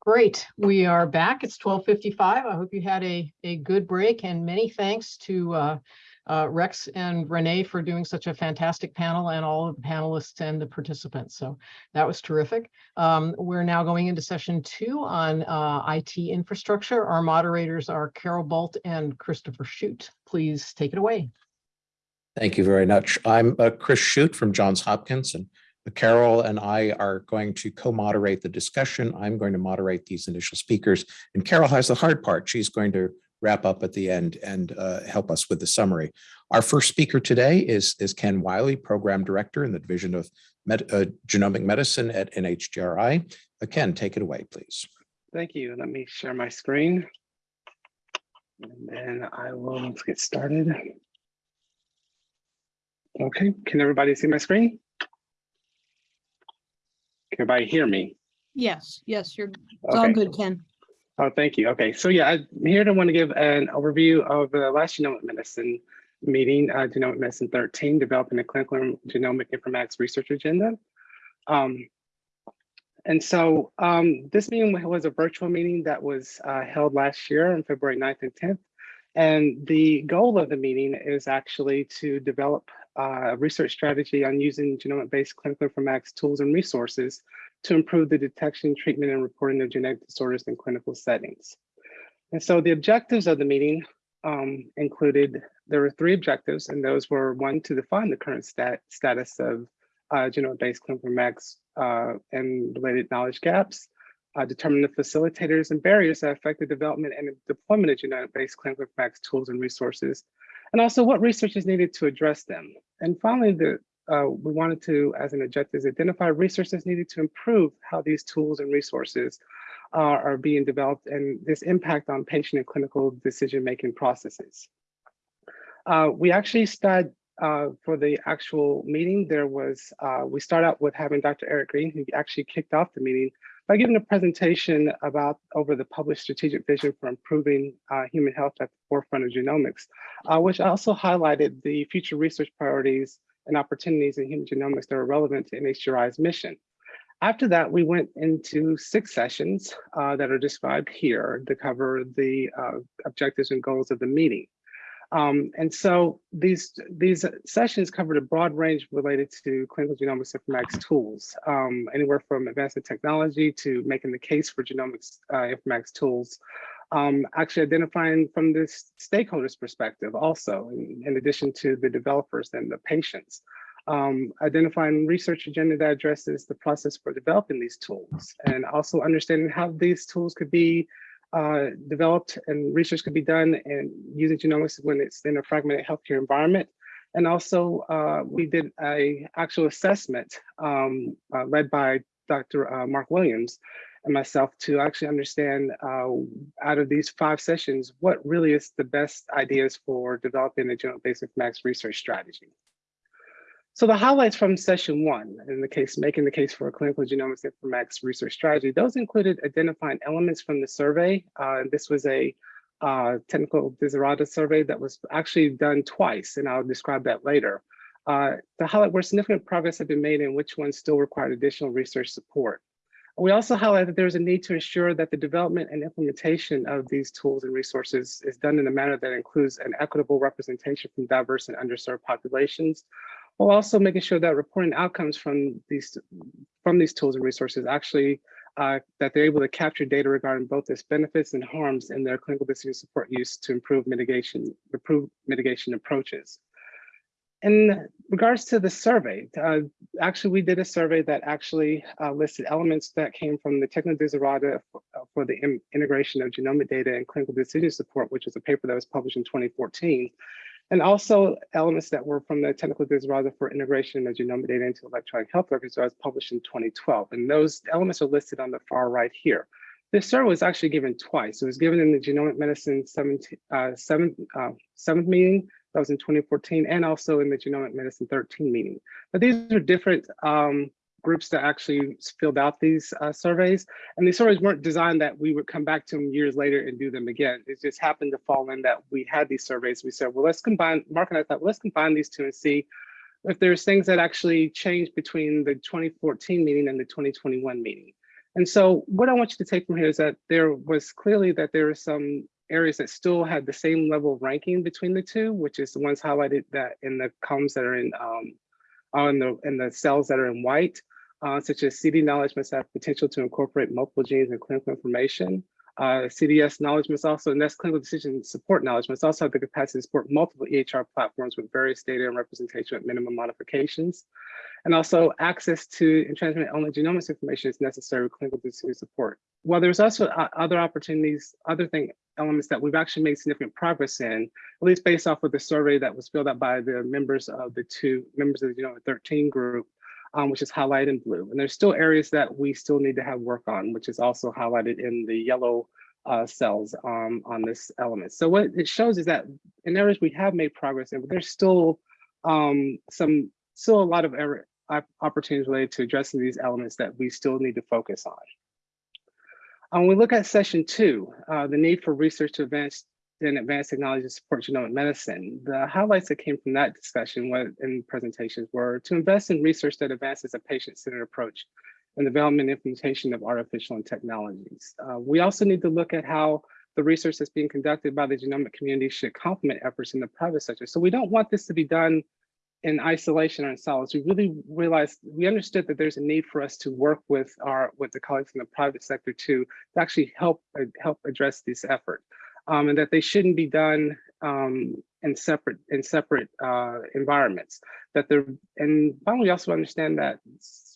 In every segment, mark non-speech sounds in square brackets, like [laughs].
Great. We are back. It's 12:55. I hope you had a, a good break and many thanks to uh, uh, Rex and Renee for doing such a fantastic panel and all of the panelists and the participants. So that was terrific. Um, we're now going into session two on uh, IT infrastructure. Our moderators are Carol Bult and Christopher Chute. Please take it away. Thank you very much. I'm uh, Chris Chute from Johns Hopkins and Carol and I are going to co-moderate the discussion. I'm going to moderate these initial speakers and Carol has the hard part. She's going to wrap up at the end and uh, help us with the summary. Our first speaker today is, is Ken Wiley, Program Director in the Division of Med uh, Genomic Medicine at NHGRI. Uh, Ken, take it away, please. Thank you. Let me share my screen. And then I will let's get started. Okay, can everybody see my screen? Can everybody hear me? Yes, yes, you're, it's all Okay. good, Ken. Oh, thank you. Okay, so yeah, I'm here to want to give an overview of the last genomic medicine meeting, uh, Genomic Medicine 13, developing a clinical and genomic informatics research agenda. Um, and so um, this meeting was a virtual meeting that was uh, held last year on February 9th and 10th. And the goal of the meeting is actually to develop uh, a research strategy on using genomic-based clinical informatics tools and resources to improve the detection, treatment, and reporting of genetic disorders in clinical settings. And so the objectives of the meeting um, included, there were three objectives, and those were one, to define the current stat status of uh, genomic-based clinical informatics uh, and related knowledge gaps, uh, determine the facilitators and barriers that affect the development and deployment of genetic-based clinical informatics tools and resources, and also what research is needed to address them. And finally, the, uh, we wanted to, as an objective, identify resources needed to improve how these tools and resources are being developed and this impact on patient and clinical decision-making processes. Uh, we actually started uh, for the actual meeting, there was, uh, we start out with having Dr. Eric Green, who actually kicked off the meeting by giving a presentation about over the published strategic vision for improving uh, human health at the forefront of genomics, uh, which also highlighted the future research priorities and opportunities in human genomics that are relevant to NHGRI's mission. After that, we went into six sessions uh, that are described here to cover the uh, objectives and goals of the meeting. Um, and so these, these sessions covered a broad range related to clinical genomics informatics tools, um, anywhere from advancing technology to making the case for genomics uh, informatics tools, um, actually identifying from this stakeholders perspective also, in, in addition to the developers and the patients. Um, identifying research agenda that addresses the process for developing these tools and also understanding how these tools could be uh, developed and research could be done and using genomics when it's in a fragmented healthcare environment. And also uh, we did a actual assessment um, uh, led by Dr. Uh, Mark Williams and myself to actually understand uh, out of these five sessions, what really is the best ideas for developing a genomic-based informatics research strategy. So the highlights from session one, in the case, making the case for a clinical genomics informatics research strategy, those included identifying elements from the survey. Uh, this was a uh, technical Desiderata survey that was actually done twice, and I'll describe that later. Uh, to highlight where significant progress had been made and which ones still required additional research support. We also highlight that there's a need to ensure that the development and implementation of these tools and resources is done in a manner that includes an equitable representation from diverse and underserved populations, while also making sure that reporting outcomes from these from these tools and resources actually uh, that they're able to capture data regarding both its benefits and harms in their clinical decision support use to improve mitigation, improve mitigation approaches. In regards to the survey, uh, actually we did a survey that actually uh, listed elements that came from the Technical Desiderata for, uh, for the integration of genomic data and clinical decision support, which is a paper that was published in 2014 and also elements that were from the technical desiderata for integration of genomic data into electronic health records that was published in 2012. And those elements are listed on the far right here. This survey was actually given twice. It was given in the genomic medicine 17, uh, seventh, uh, seventh meeting, that was in 2014, and also in the genomic medicine 13 meeting. But these are different um, groups that actually filled out these uh, surveys. And these surveys weren't designed that we would come back to them years later and do them again. It just happened to fall in that we had these surveys. We said, well, let's combine, Mark and I thought, let's combine these two and see if there's things that actually changed between the 2014 meeting and the 2021 meeting. And so what I want you to take from here is that there was clearly that there are some areas that still had the same level of ranking between the two, which is the ones highlighted that in the columns that are in um, on the in the cells that are in white, uh, such as CD knowledge must have potential to incorporate multiple genes and clinical information. Uh, CDS knowledge must also, and that's clinical decision support knowledge, must also have the capacity to support multiple EHR platforms with various data and representation with minimum modifications. And also access to and transmit only genomics information is necessary with clinical decision support. While there's also uh, other opportunities, other thing elements that we've actually made significant progress in, at least based off of the survey that was filled out by the members of the two members of the Genomic 13 group, um, which is highlighted in blue. And there's still areas that we still need to have work on, which is also highlighted in the yellow uh, cells um, on this element. So what it shows is that in areas we have made progress but there's still um, some, still a lot of error, opportunities related to addressing these elements that we still need to focus on. When we look at session two, uh, the need for research to advance in advanced technology to support genomic medicine, the highlights that came from that discussion in presentations were to invest in research that advances a patient-centered approach and development and implementation of artificial and technologies. Uh, we also need to look at how the research that's being conducted by the genomic community should complement efforts in the private sector. So we don't want this to be done in isolation or in solace. We really realized, we understood that there's a need for us to work with our with the colleagues in the private sector to, to actually help, uh, help address this effort. Um, and that they shouldn't be done um, in separate in separate uh, environments. That they're and finally, also understand that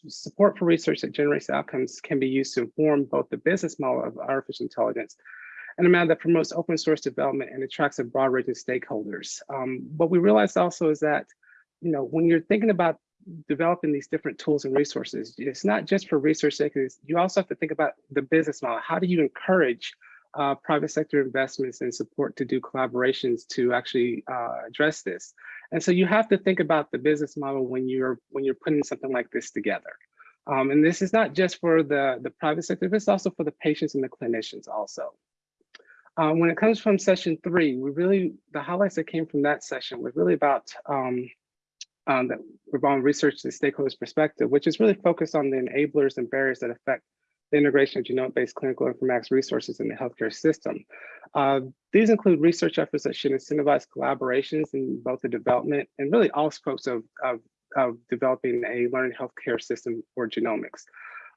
support for research that generates outcomes can be used to inform both the business model of artificial intelligence and a manner that promotes open source development and attracts a broad range of stakeholders. Um, what we realized also is that, you know, when you're thinking about developing these different tools and resources, it's not just for research sake, you also have to think about the business model. How do you encourage uh, private sector investments and support to do collaborations to actually uh, address this. And so you have to think about the business model when you're when you're putting something like this together. Um, and this is not just for the, the private sector, but it's also for the patients and the clinicians also. Um, when it comes from session three, we really, the highlights that came from that session was really about um, um, that revolving research to stakeholders perspective, which is really focused on the enablers and barriers that affect integration of genomic-based clinical informatics resources in the healthcare system. Uh, these include research efforts that should incentivize collaborations in both the development and really all scopes of, of, of developing a learning healthcare system for genomics.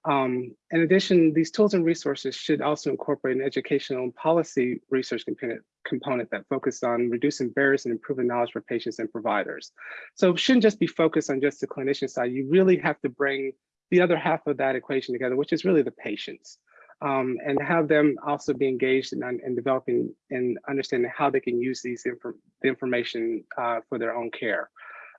Um, in addition, these tools and resources should also incorporate an educational and policy research component, component that focused on reducing barriers and improving knowledge for patients and providers. So it shouldn't just be focused on just the clinician side. You really have to bring the other half of that equation together, which is really the patients. Um, and have them also be engaged in, in, developing and understanding how they can use these the information uh, for their own care.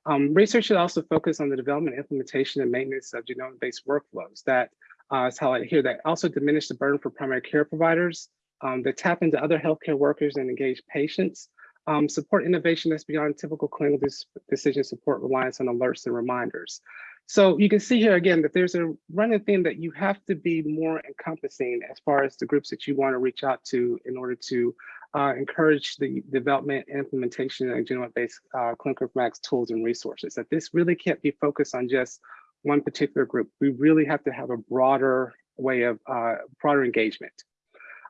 Um, research should also focus on the development, implementation, and maintenance of genome-based workflows that uh, is highlighted here that also diminish the burden for primary care providers, um, that tap into other healthcare workers and engage patients, um, support innovation that's beyond typical clinical decision support reliance on alerts and reminders. So you can see here again that there's a running theme that you have to be more encompassing as far as the groups that you want to reach out to in order to uh, encourage the development and implementation of genomic-based uh, clinical informatics tools and resources. That this really can't be focused on just one particular group. We really have to have a broader way of uh, broader engagement.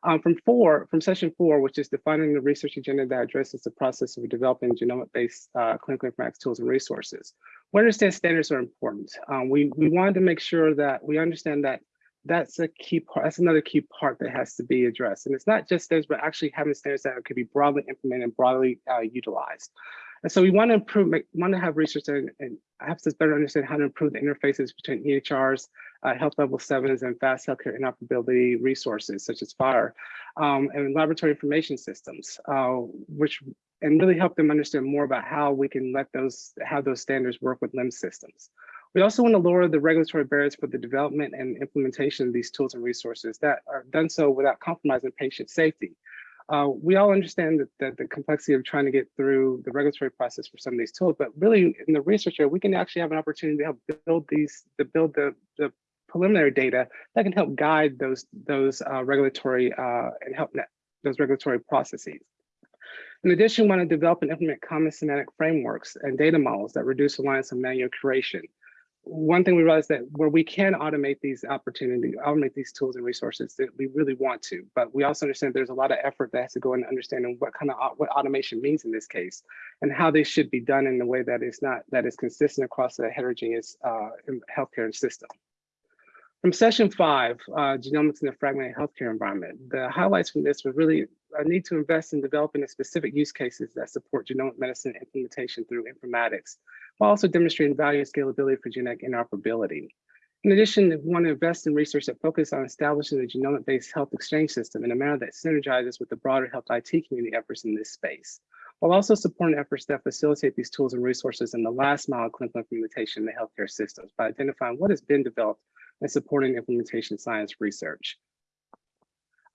Um, from four, from session four, which is defining the research agenda that addresses the process of developing genomic-based uh, clinical informatics tools and resources. We understand standards are important. Um, we, we wanted to make sure that we understand that that's a key part, that's another key part that has to be addressed. And it's not just those, but actually having standards that could be broadly implemented and broadly uh, utilized. And so we want to improve, make, want to have research and, and have to better understand how to improve the interfaces between EHRs, uh, health level sevens, and fast healthcare interoperability resources such as FHIR, um, and laboratory information systems, uh, which and really help them understand more about how we can let those how those standards work with LIMS systems. We also want to lower the regulatory barriers for the development and implementation of these tools and resources that are done so without compromising patient safety. Uh, we all understand that, that, the complexity of trying to get through the regulatory process for some of these tools, but really in the research area, we can actually have an opportunity to help build these, to build the, the preliminary data that can help guide those, those uh, regulatory uh, and help net, those regulatory processes. In addition, we want to develop and implement common semantic frameworks and data models that reduce reliance on manual curation one thing we realized that where we can automate these opportunities, automate these tools and resources, that we really want to. But we also understand there's a lot of effort that has to go into understanding what kind of what automation means in this case, and how they should be done in a way that is not that is consistent across the heterogeneous uh, healthcare system. From session five, uh, genomics in a fragmented healthcare environment, the highlights from this were really a need to invest in developing the specific use cases that support genomic medicine implementation through informatics, while also demonstrating value and scalability for genetic interoperability. In addition, we want to invest in research that focuses on establishing a genomic-based health exchange system in a manner that synergizes with the broader health IT community efforts in this space, while also supporting efforts that facilitate these tools and resources in the last mile of clinical implementation in the healthcare systems by identifying what has been developed and supporting implementation science research.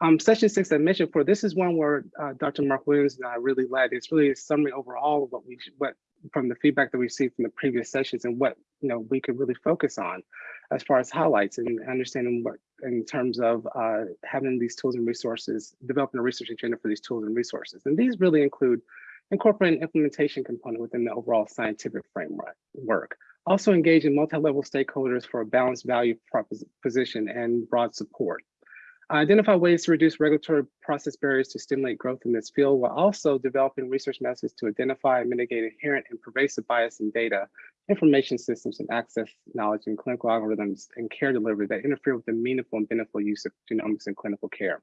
Um, session six, I mentioned before, this is one where uh, Dr. Mark Williams and I really led. It's really a summary overall of what we, what from the feedback that we received from the previous sessions and what you know we could really focus on as far as highlights and understanding what in terms of uh, having these tools and resources, developing a research agenda for these tools and resources. And these really include incorporating implementation component within the overall scientific framework. Work. Also engaging multi-level stakeholders for a balanced value proposition and broad support. Uh, identify ways to reduce regulatory process barriers to stimulate growth in this field, while also developing research methods to identify and mitigate inherent and pervasive bias in data, information systems, and access knowledge in clinical algorithms and care delivery that interfere with the meaningful and beneficial use of genomics in clinical care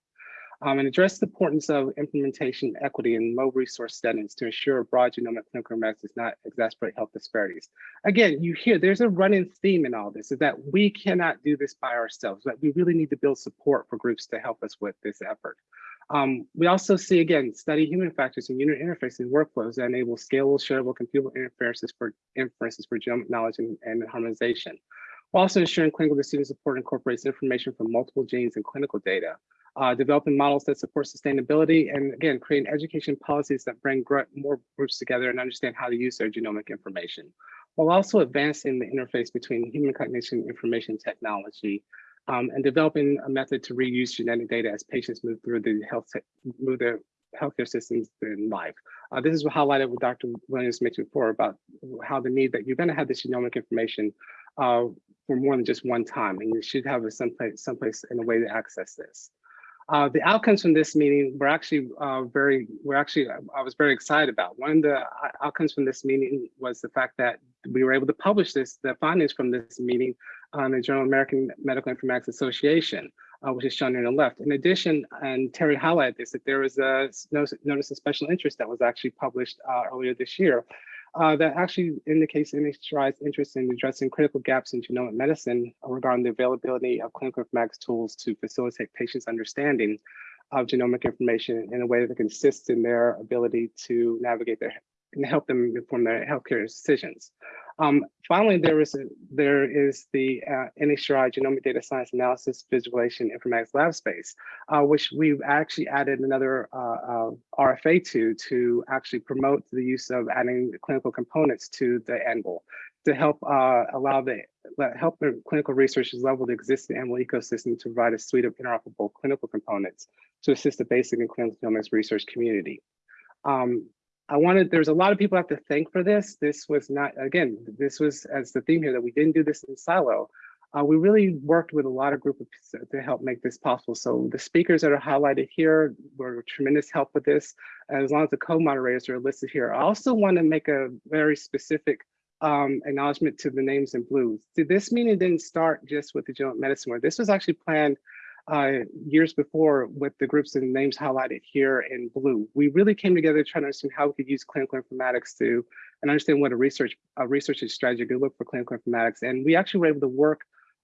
um, and address the importance of implementation equity in low resource settings to ensure broad genomic clinical informatics does not exacerbate health disparities. Again, you hear there's a running theme in all this is that we cannot do this by ourselves, that we really need to build support for groups to help us with this effort. Um, we also see, again, study human factors and unit interfaces and workflows that enable scalable, shareable, computable interfaces for inferences for genomic knowledge and, and harmonization. While also ensuring clinical decision support incorporates information from multiple genes and clinical data uh, developing models that support sustainability, and again, creating education policies that bring more groups together and understand how to use their genomic information, while also advancing the interface between human cognition information technology um, and developing a method to reuse genetic data as patients move through the health move their healthcare systems in life. Uh, this is highlighted what Dr. Williams mentioned before about how the need that you're going to have this genomic information uh, for more than just one time, and you should have a someplace, someplace in a way to access this. Uh, the outcomes from this meeting were actually uh, very, were actually, I was very excited about. One of the uh, outcomes from this meeting was the fact that we were able to publish this, the findings from this meeting on the Journal of American Medical Informatics Association, uh, which is shown here on the left. In addition, and Terry highlighted this, that there was a notice, notice of special interest that was actually published uh, earlier this year uh, that actually indicates NHGRI's interest in addressing critical gaps in genomic medicine regarding the availability of clinical informatics tools to facilitate patients' understanding of genomic information in a way that consists in their ability to navigate their and help them inform their healthcare decisions. Um, finally, there is there is the uh, NHGRI Genomic Data Science Analysis Visualization Informatics Lab Space, uh, which we've actually added another uh, uh RFA to to actually promote the use of adding clinical components to the ANVIL to help uh, allow the help the clinical researchers level the existing ANVIL ecosystem to provide a suite of interoperable clinical components to assist the basic and clinical genomics research community. Um, I wanted, there's a lot of people I have to thank for this. This was not, again, this was as the theme here that we didn't do this in silo. Uh, we really worked with a lot of groups to help make this possible. So the speakers that are highlighted here were tremendous help with this, as long as the co-moderators are listed here. I also want to make a very specific um, acknowledgement to the names in blue. See, this meeting didn't start just with the genomic medicine work. This was actually planned uh, years before with the groups and names highlighted here in blue. We really came together trying to understand how we could use clinical informatics to and understand what a research a research strategy could look for clinical informatics. And we actually were able to work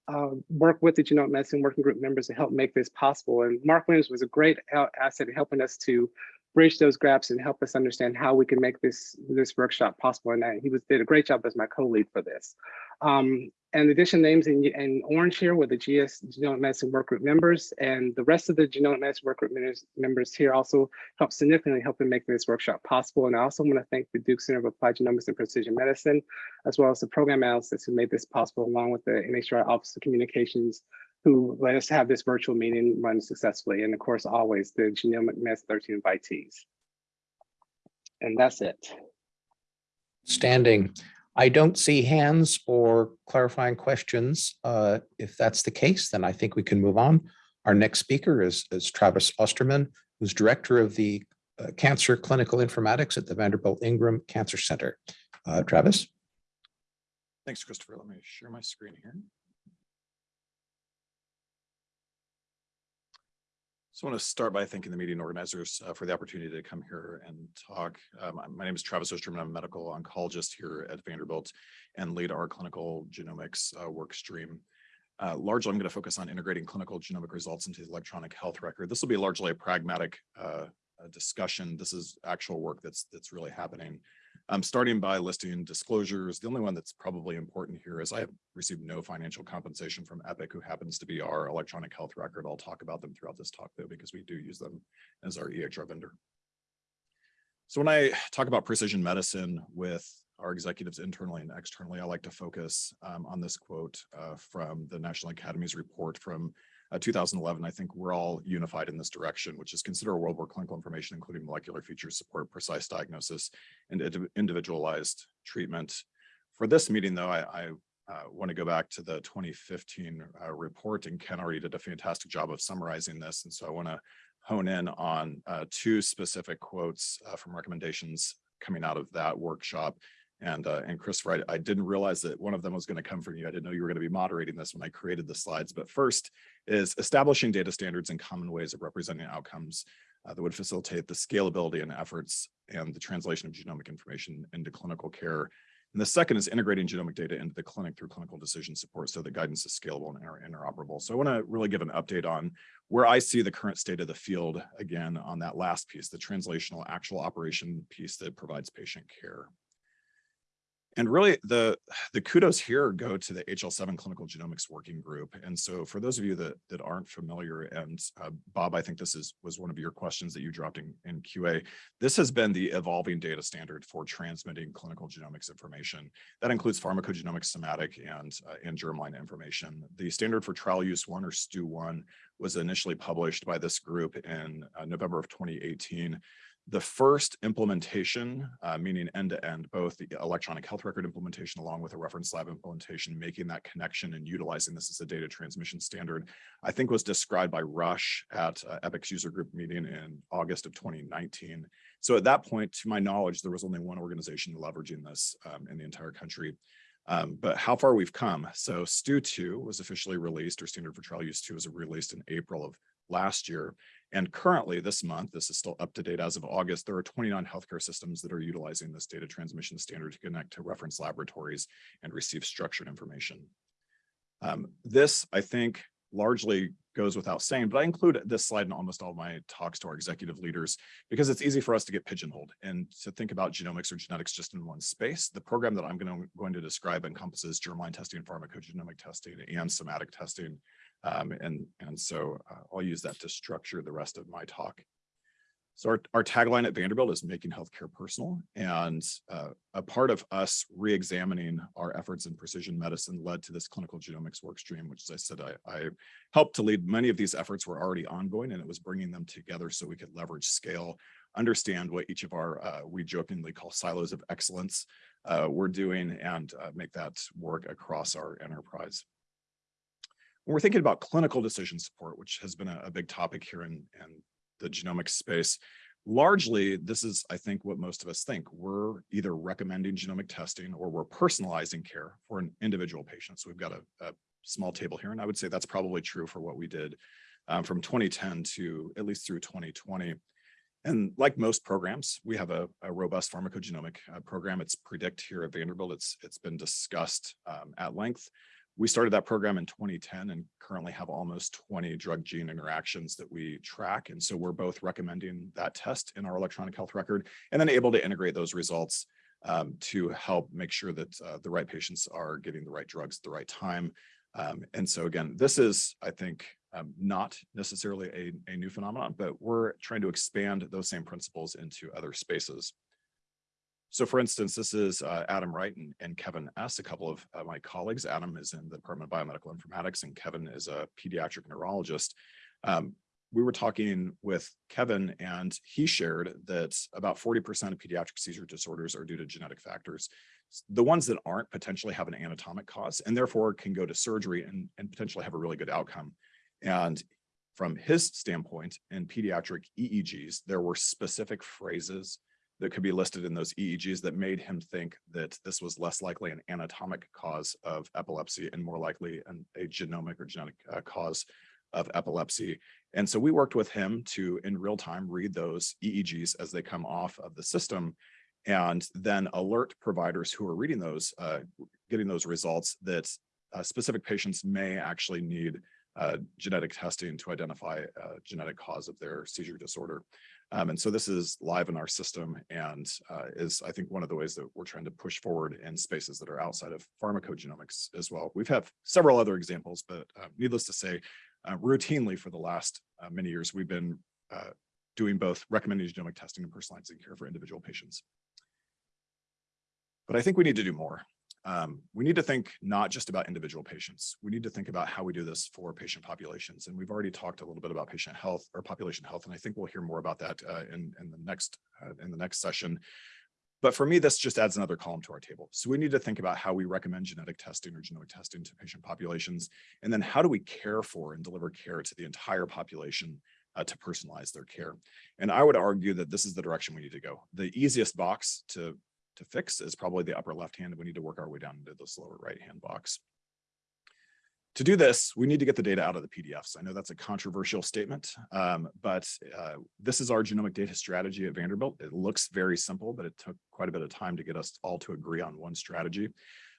uh, work with the genomic medicine working group members to help make this possible. And Mark Williams was a great asset in helping us to bridge those gaps and help us understand how we can make this this workshop possible. And I, he was did a great job as my co-lead for this. Um, and addition names in, in orange here were the GS Genomic Medicine Workgroup members, and the rest of the Genomic Medicine Workgroup members, here also helped significantly helping make this workshop possible. And I also want to thank the Duke Center of Applied Genomics and Precision Medicine, as well as the program analysts who made this possible, along with the NHGRI Office of Communications, who let us have this virtual meeting run successfully. And of course, always the Genomic Meds 13 invitees. And that's it. Standing. I don't see hands or clarifying questions. Uh, If that's the case, then I think we can move on. Our next speaker is, is Travis Osterman, who's Director of the uh, Cancer Clinical Informatics at the Vanderbilt Ingram Cancer Center. Uh, Travis? Thanks, Christopher. Let me share my screen here. So I want to start by thanking the meeting organizers uh, for the opportunity to come here and talk. Um, My name is Travis Osterman. I'm a medical oncologist here at Vanderbilt and lead our clinical genomics uh, work stream. Uh, Largely, I'm going to focus on integrating clinical genomic results into the electronic health record. This will be largely a pragmatic uh, discussion. This is actual work that's that's really happening. I'm starting by listing disclosures. The only one that's probably important here is I have received no financial compensation from Epic, who happens to be our electronic health record. I'll talk about them throughout this talk though, because we do use them as our EHR vendor. So when I talk about precision medicine with our executives internally and externally, I like to focus um, on this quote uh, from the National Academy's report from uh, 2011, I think we're all unified in this direction, which is consider a world where clinical information, including molecular features, support precise diagnosis and individualized treatment. For this meeting, though, I, I uh, want to go back to the 2015 uh, report, and Ken already did a fantastic job of summarizing this. And so I want to hone in on uh, two specific quotes uh, from recommendations coming out of that workshop. And, uh, and Christopher, I, I didn't realize that one of them was going to come from you. I didn't know you were going to be moderating this when I created the slides. But first is establishing data standards and common ways of representing outcomes uh, that would facilitate the scalability and efforts and the translation of genomic information into clinical care. And the second is integrating genomic data into the clinic through clinical decision support so the guidance is scalable and inter- interoperable. So I want to really give an update on where I see the current state of the field again on that last piece, the translational actual operation piece that provides patient care. And really the, the kudos here go to the HL7 Clinical Genomics Working Group. And so for those of you that, that aren't familiar, and uh, Bob, I think this is was one of your questions that you dropped in, in QA. This has been the evolving data standard for transmitting clinical genomics information. That includes pharmacogenomic, somatic, and, uh, and germline information. The standard for trial use one or STU1 was initially published by this group in uh, November of 2018 the first implementation, uh, meaning end-to-end, both the electronic health record implementation along with a reference lab implementation, making that connection and utilizing this as a data transmission standard, I think was described by Rush at uh, Epic's user group meeting in August of 2019. So at that point, to my knowledge, there was only one organization leveraging this um, in the entire country. Um, but how far we've come. So STU 2 was officially released or standard for trial use 2 was released in April of last year. And currently this month, this is still up to date as of August, there are 29 healthcare systems that are utilizing this data transmission standard to connect to reference laboratories and receive structured information. Um, this, I think, largely goes without saying, but I include this slide in almost all my talks to our executive leaders because it's easy for us to get pigeonholed and to think about genomics or genetics just in one space. The program that I'm going to, going to describe encompasses germline testing, pharmacogenomic testing, and somatic testing. Um, and, and so uh, I'll use that to structure the rest of my talk. So our, our tagline at Vanderbilt is making healthcare personal. And uh, a part of us re-examining our efforts in precision medicine led to this clinical genomics work stream, which as I said, I, I helped to lead. Many of these efforts were already ongoing and it was bringing them together so we could leverage scale, understand what each of our, uh, we jokingly call silos of excellence uh, we're doing and uh, make that work across our enterprise. When we're thinking about clinical decision support, which has been a, a big topic here in, in the genomics space, largely this is, I think, what most of us think. We're either recommending genomic testing or we're personalizing care for an individual patient. So we've got a, a small table here, and I would say that's probably true for what we did um, from 2010 to at least through 2020. And like most programs, we have a, a robust pharmacogenomic uh, program. It's Predict here at Vanderbilt. It's, it's been discussed um, at length. We started that program in 2010 and currently have almost 20 drug gene interactions that we track. And so we're both recommending that test in our electronic health record and then able to integrate those results um, to help make sure that uh, the right patients are getting the right drugs at the right time. Um, and so again, this is, I think, um, not necessarily a, a new phenomenon, but we're trying to expand those same principles into other spaces. So for instance, this is uh, Adam Wright and, and Kevin S., a couple of uh, my colleagues. Adam is in the Department of Biomedical Informatics and Kevin is a pediatric neurologist. Um, we were talking with Kevin and he shared that about forty percent of pediatric seizure disorders are due to genetic factors. The ones that aren't potentially have an anatomic cause and therefore can go to surgery and, and potentially have a really good outcome. And from his standpoint in pediatric EEGs, there were specific phrases that could be listed in those EEGs that made him think that this was less likely an anatomic cause of epilepsy and more likely an, a genomic or genetic uh, cause of epilepsy. And so we worked with him to, in real time, read those EEGs as they come off of the system and then alert providers who are reading those, uh, getting those results that uh, specific patients may actually need uh, genetic testing to identify a genetic cause of their seizure disorder. Um, and so this is live in our system and uh, is, I think, one of the ways that we're trying to push forward in spaces that are outside of pharmacogenomics as well. We've had several other examples, but uh, needless to say, uh, routinely for the last uh, many years, we've been uh, doing both recommended genomic testing and personalizing care for individual patients. But I think we need to do more. Um, we need to think not just about individual patients. We need to think about how we do this for patient populations. And we've already talked a little bit about patient health or population health, and I think we'll hear more about that uh, in, in the next uh, in the next session. But for me, this just adds another column to our table. So we need to think about how we recommend genetic testing or genomic testing to patient populations. And then how do we care for and deliver care to the entire population uh, to personalize their care? And I would argue that this is the direction we need to go. The easiest box to to fix is probably the upper left hand. We need to work our way down into this lower right hand box. To do this, we need to get the data out of the PDFs. I know that's a controversial statement, um, but uh, this is our genomic data strategy at Vanderbilt. It looks very simple, but it took quite a bit of time to get us all to agree on one strategy.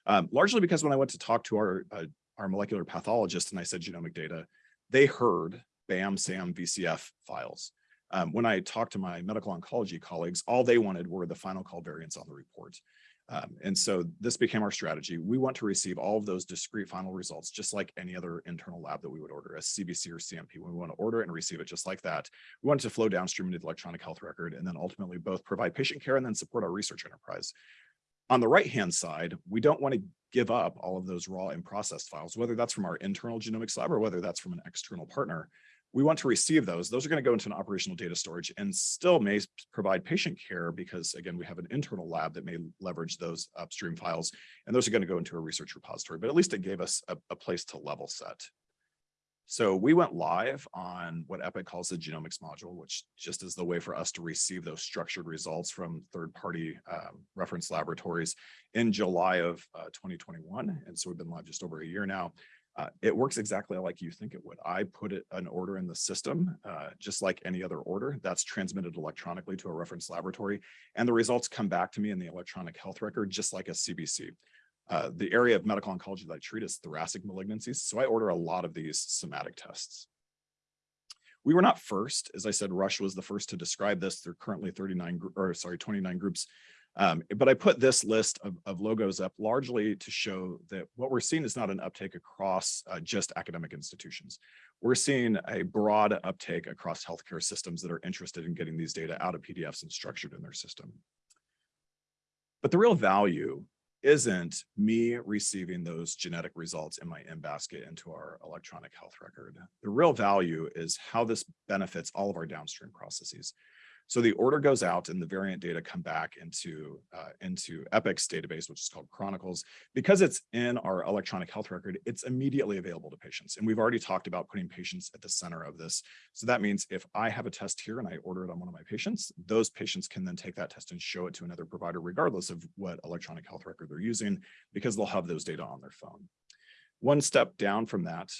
Um, largely because when I went to talk to our, uh, our molecular pathologist and I said genomic data, they heard BAM, SAM, VCF files. Um, when I talked to my medical oncology colleagues, all they wanted were the final call variants on the report. Um, and so this became our strategy. We want to receive all of those discrete final results, just like any other internal lab that we would order a CBC or CMP. We want to order it and receive it just like that. We want it to flow downstream into the electronic health record and then ultimately both provide patient care and then support our research enterprise. On the right-hand side, we don't want to give up all of those raw and processed files, whether that's from our internal genomics lab or whether that's from an external partner we want to receive those. Those are going to go into an operational data storage and still may provide patient care because again, we have an internal lab that may leverage those upstream files and those are going to go into a research repository, but at least it gave us a, a place to level set. So we went live on what Epic calls the genomics module, which just is the way for us to receive those structured results from third-party um, reference laboratories in July of uh, 2021. And so we've been live just over a year now. Uh, it works exactly like you think it would. I put it an order in the system, uh, just like any other order that's transmitted electronically to a reference laboratory. And the results come back to me in the electronic health record, just like a CBC. Uh, the area of medical oncology that I treat is thoracic malignancies. So I order a lot of these somatic tests. We were not first. As I said, Rush was the first to describe this. There are currently 39 or sorry, 29 groups um, but I put this list of, of, logos up largely to show that what we're seeing is not an uptake across uh, just academic institutions. We're seeing a broad uptake across healthcare systems that are interested in getting these data out of PDFs and structured in their system. But the real value isn't me receiving those genetic results in my in-basket into our electronic health record. The real value is how this benefits all of our downstream processes. So the order goes out and the variant data come back into, uh, into Epic's database, which is called Chronicles. Because it's in our electronic health record, it's immediately available to patients. And we've already talked about putting patients at the center of this. So that means if I have a test here and I order it on one of my patients, those patients can then take that test and show it to another provider, regardless of what electronic health record they're using, because they'll have those data on their phone. One step down from that,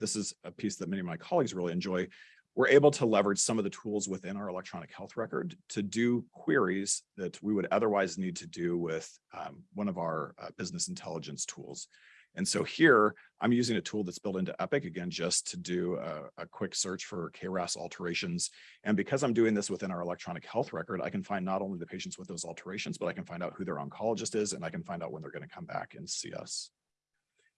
this is a piece that many of my colleagues really enjoy we're able to leverage some of the tools within our electronic health record to do queries that we would otherwise need to do with um, one of our uh, business intelligence tools. And so here I'm using a tool that's built into Epic again, just to do a, a, quick search for KRAS alterations. And because I'm doing this within our electronic health record, I can find not only the patients with those alterations, but I can find out who their oncologist is and I can find out when they're going to come back and see us.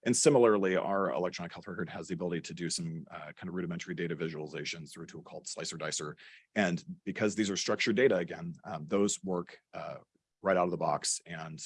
And similarly, our electronic health record has the ability to do some uh, kind of rudimentary data visualizations through a tool called Slicer Dicer. And because these are structured data, again, um, those work uh, right out of the box and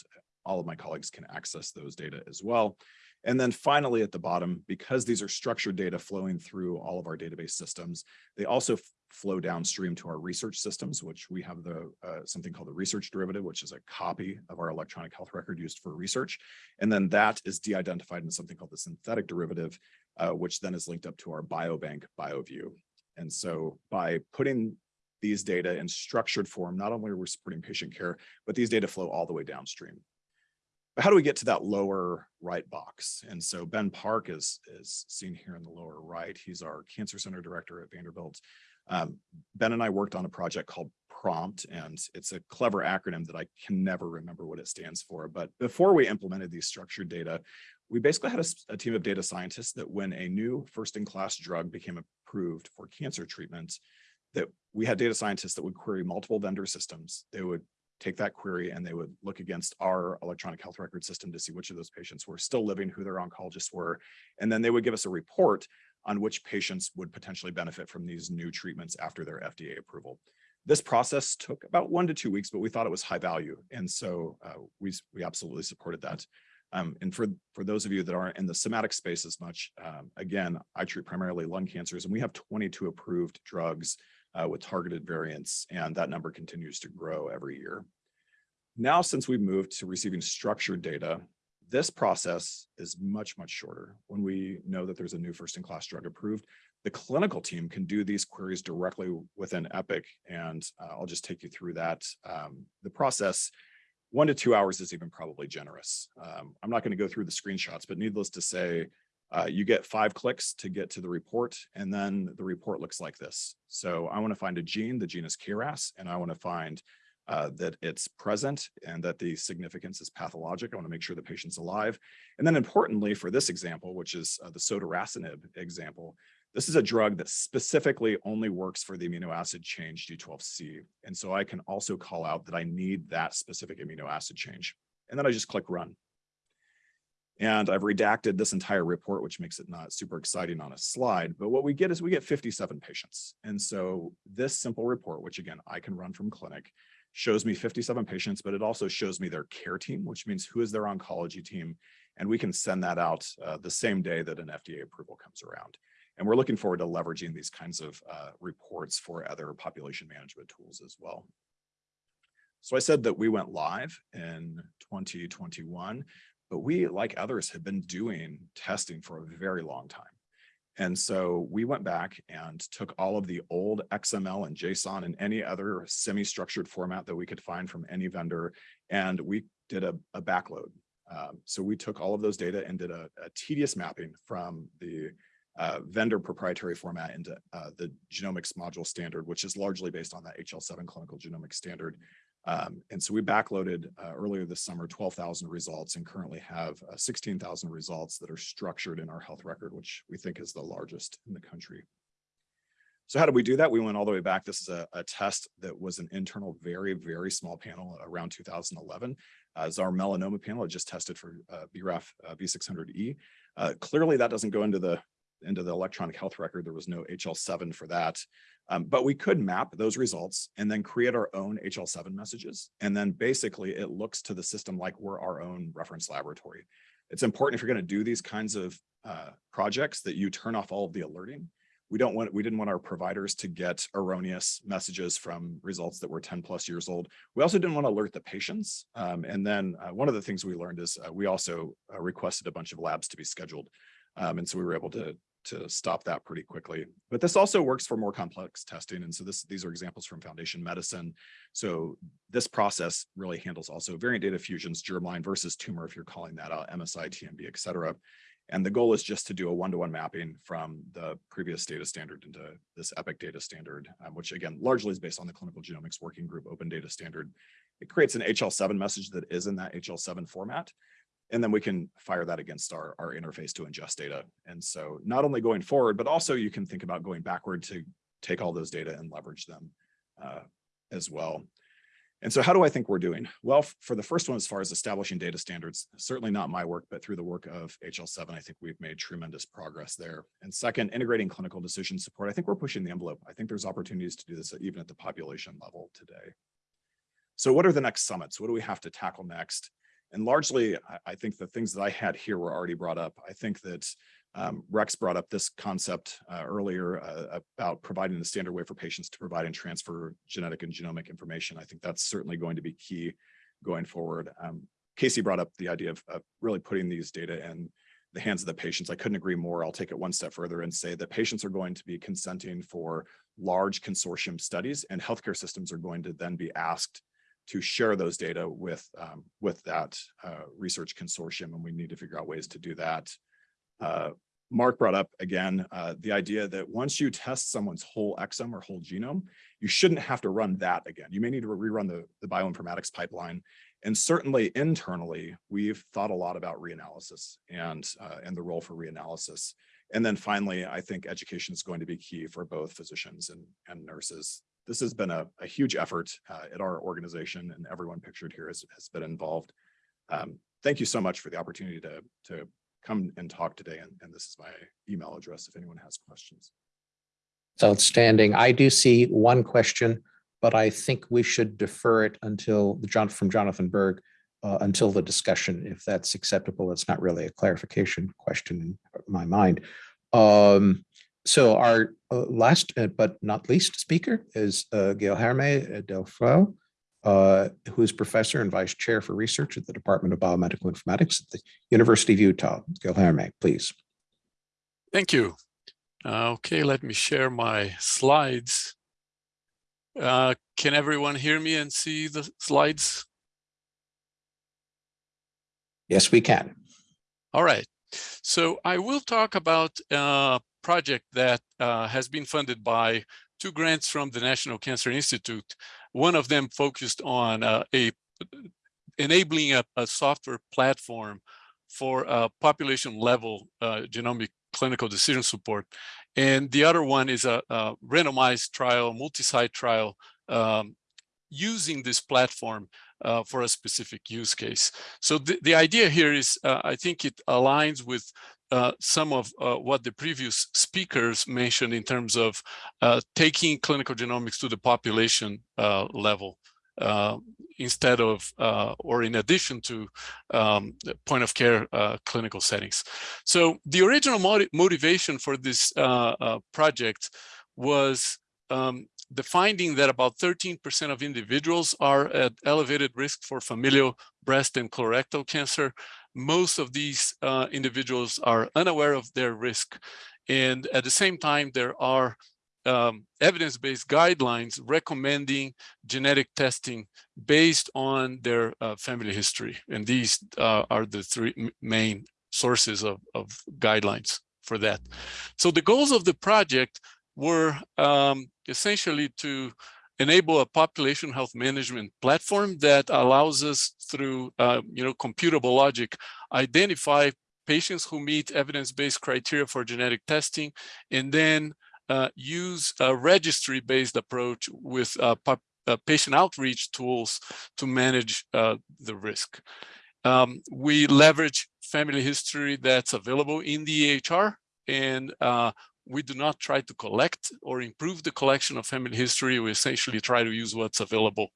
all of my colleagues can access those data as well. And then finally, at the bottom, because these are structured data flowing through all of our database systems, they also flow downstream to our research systems, which we have the uh, something called the research derivative, which is a copy of our electronic health record used for research. And then that is de-identified in something called the synthetic derivative, uh, which then is linked up to our biobank BioVU. And so by putting these data in structured form, not only are we supporting patient care, but these data flow all the way downstream. But how do we get to that lower right box? And so Ben Park is, is seen here in the lower right. He's our cancer center director at Vanderbilt. Um, ben and I worked on a project called Prompt, and it's a clever acronym that I can never remember what it stands for. But before we implemented these structured data, we basically had a team of data scientists that when a new first-in-class drug became approved for cancer treatment, that we had data scientists that would query multiple vendor systems. They would take that query and they would look against our electronic health record system to see which of those patients were still living, who their oncologists were. And then they would give us a report on which patients would potentially benefit from these new treatments after their FDA approval. This process took about one to two weeks, but we thought it was high value. And so uh, we, we absolutely supported that. Um, and for, for those of you that aren't in the somatic space as much, um, again, I treat primarily lung cancers and we have 22 approved drugs uh, with targeted variants, and that number continues to grow every year. Now, since we've moved to receiving structured data, this process is much, much shorter. When we know that there's a new first-in-class drug approved, the clinical team can do these queries directly within Epic, and uh, I'll just take you through that. Um, the process, one to two hours is even probably generous. Um, I'm not going to go through the screenshots, but needless to say, uh, you get five clicks to get to the report, and then the report looks like this. So I want to find a gene, the gene is KRAS, and I want to find uh, that it's present and that the significance is pathologic. I want to make sure the patient's alive. And then importantly for this example, which is uh, the sotorasib example, this is a drug that specifically only works for the amino acid change G12C. And so I can also call out that I need that specific amino acid change. And then I just click run. And I've redacted this entire report, which makes it not super exciting on a slide. But what we get is we get 57 patients. And so this simple report, which again, I can run from clinic, shows me 57 patients, but it also shows me their care team, which means who is their oncology team. And we can send that out uh, the same day that an FDA approval comes around. And we're looking forward to leveraging these kinds of uh, reports for other population management tools as well. So I said that we went live in 2021, but we, like others, have been doing testing for a very long time. And so we went back and took all of the old XML and JSON and any other semi-structured format that we could find from any vendor, and we did a, a backload. Um, so we took all of those data and did a, a tedious mapping from the uh, vendor proprietary format into uh, the genomics module standard, which is largely based on that HL7 clinical genomics standard. Um, and so we backloaded uh, earlier this summer 12,000 results and currently have uh, 16,000 results that are structured in our health record, which we think is the largest in the country. So how did we do that? We went all the way back. This is a, a test that was an internal, very, very small panel around 2011. Uh, is our melanoma panel. It just tested for uh, BRAF uh, V600E. Uh, clearly, that doesn't go into the into the electronic health record. There was no HL7 for that. Um, but we could map those results and then create our own HL7 messages. And then basically it looks to the system like we're our own reference laboratory. It's important if you're going to do these kinds of uh, projects that you turn off all of the alerting. We don't want, we didn't want our providers to get erroneous messages from results that were 10 plus years old. We also didn't want to alert the patients. Um, and then uh, one of the things we learned is uh, we also uh, requested a bunch of labs to be scheduled. Um, and so we were able to to stop that pretty quickly. But this also works for more complex testing. And so this, these are examples from Foundation Medicine. So this process really handles also variant data fusions, germline versus tumor, if you're calling that out, MSI, TMB, et cetera. And the goal is just to do a one-to-one mapping from the previous data standard into this EPIC data standard, um, which again, largely is based on the Clinical Genomics Working Group Open Data Standard. It creates an HL7 message that is in that HL7 format. And then we can fire that against our, our interface to ingest data. And so not only going forward, but also you can think about going backward to take all those data and leverage them uh, as well. And so how do I think we're doing? Well, for the first one, as far as establishing data standards, certainly not my work, but through the work of HL7, I think we've made tremendous progress there. And second, integrating clinical decision support. I think we're pushing the envelope. I think there's opportunities to do this even at the population level today. So what are the next summits? What do we have to tackle next? And largely, I, think the things that I had here were already brought up. I think that um, Rex brought up this concept uh, earlier uh, about providing the standard way for patients to provide and transfer genetic and genomic information. I think that's certainly going to be key going forward. Um, Casey brought up the idea of, of really putting these data in the hands of the patients. I couldn't agree more. I'll take it one step further and say that patients are going to be consenting for large consortium studies and healthcare systems are going to then be asked to share those data with um, with that uh, research consortium, and we need to figure out ways to do that. Uh, Mark brought up again uh, the idea that once you test someone's whole exome or whole genome, you shouldn't have to run that again. You may need to rerun the, the bioinformatics pipeline. And certainly internally, we've thought a lot about reanalysis and, uh, and the role for reanalysis. And then finally, I think education is going to be key for both physicians and, and nurses. This has been a, a huge effort uh, at our organization and everyone pictured here has, has been involved. Um, thank you so much for the opportunity to, to come and talk today. And, and this is my email address if anyone has questions. It's outstanding. I do see one question, but I think we should defer it until the John from Jonathan Berg uh, until the discussion, if that's acceptable. It's not really a clarification question in my mind. Um, so our uh, last uh, but not least speaker is uh, Guilherme Del Fiol, uh, who is professor and vice chair for research at the Department of Biomedical Informatics at the University of Utah. Guilherme, please. Thank you. Uh, okay, let me share my slides. Uh, can everyone hear me and see the slides? Yes, we can. All right. So I will talk about a project that uh, has been funded by two grants from the National Cancer Institute. One of them focused on uh, a enabling a, a, software platform for uh, population level uh, genomic clinical decision support. And the other one is a, a randomized trial, multi-site trial um, using this platform uh, for a specific use case. So the, the idea here is, uh, I think it aligns with uh, some of uh, what the previous speakers mentioned in terms of uh, taking clinical genomics to the population uh, level instead of or in addition to um, point of care clinical settings. So the original motiv motivation for this project was um, the finding that about 13% of individuals are at elevated risk for familial breast and colorectal cancer. Most of these uh, individuals are unaware of their risk. And at the same time, there are um, evidence-based guidelines recommending genetic testing based on their uh, family history. And these uh, are the three main sources of, of guidelines for that. So the goals of the project were um, essentially to enable a population health management platform that allows us through, uh, you know, computable logic, identify patients who meet evidence-based criteria for genetic testing, and then uh, use a registry-based approach with uh, uh patient outreach tools to manage uh, the risk. Um, we leverage family history that's available in the EHR and uh, we do not try to collect or improve the collection of family history. We essentially try to use what's available.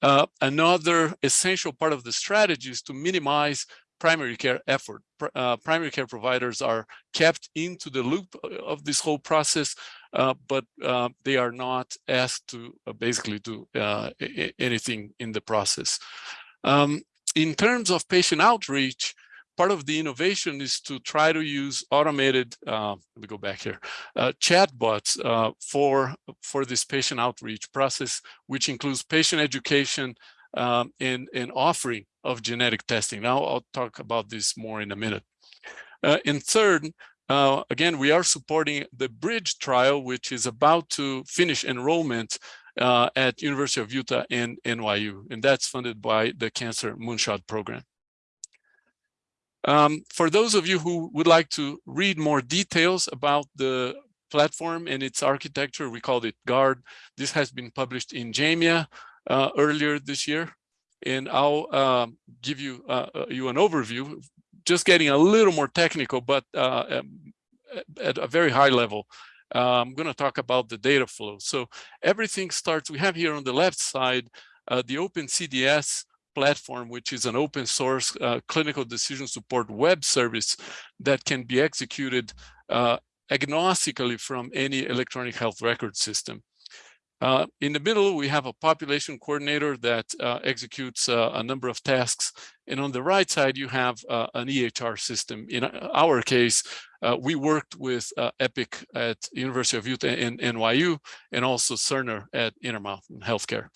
Uh, another essential part of the strategy is to minimize primary care effort. Uh, primary care providers are kept into the loop of this whole process, uh, but uh, they are not asked to uh, basically do uh, anything in the process. Um, in terms of patient outreach, part of the innovation is to try to use automated, uh, let me go back here, uh, chatbots uh, for, for this patient outreach process, which includes patient education um, and, and offering of genetic testing. Now I'll talk about this more in a minute. Uh, and third, uh, again, we are supporting the BRIDGE trial, which is about to finish enrollment uh, at University of Utah and NYU, and that's funded by the Cancer Moonshot Program. Um, for those of you who would like to read more details about the platform and its architecture, we called it GUARD. This has been published in JAMIA uh, earlier this year. And I'll um, give you, uh, uh, you an overview, just getting a little more technical, but uh, um, at a very high level. Uh, I'm going to talk about the data flow. So everything starts, we have here on the left side, uh, the OpenCDS platform, which is an open source uh, clinical decision support web service that can be executed uh, agnostically from any electronic health record system. Uh, in the middle, we have a population coordinator that uh, executes uh, a number of tasks. And on the right side, you have uh, an EHR system. In our case, uh, we worked with uh, Epic at University of Utah and NYU, and also Cerner at Intermountain Healthcare.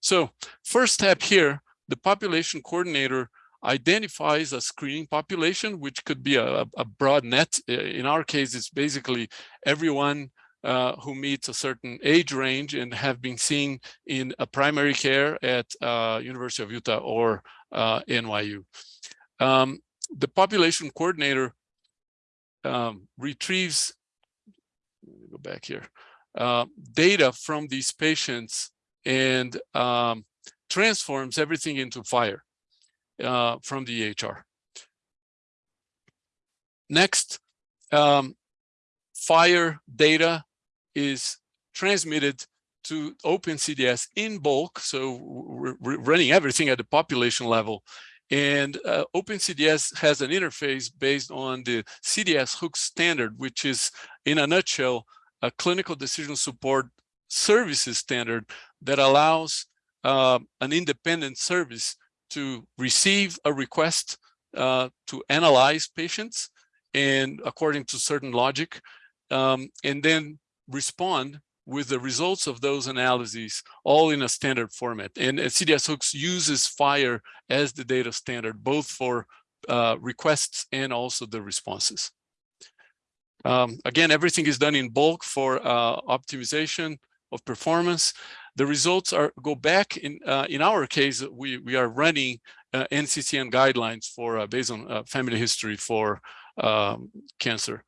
So first step here, the population coordinator identifies a screening population, which could be a, a broad net. In our case, it's basically everyone uh, who meets a certain age range and have been seen in a primary care at uh, University of Utah or uh, NYU. Um, the population coordinator um, retrieves, go back here, uh, data from these patients and um, transforms everything into FHIR uh, from the EHR. Next, um, FHIR data is transmitted to OpenCDS in bulk. So we're, running everything at the population level. And uh, OpenCDS has an interface based on the CDS Hooks standard, which is in a nutshell, a clinical decision support services standard that allows uh, an independent service to receive a request uh, to analyze patients and according to certain logic, um, and then respond with the results of those analyses all in a standard format. And, and CDS Hooks uses FHIR as the data standard, both for uh, requests and also the responses. Um, again, everything is done in bulk for uh, optimization of performance. The results are go back in uh, in our case, we we are running uh, NCCN guidelines for uh, based on uh, family history for um, cancer.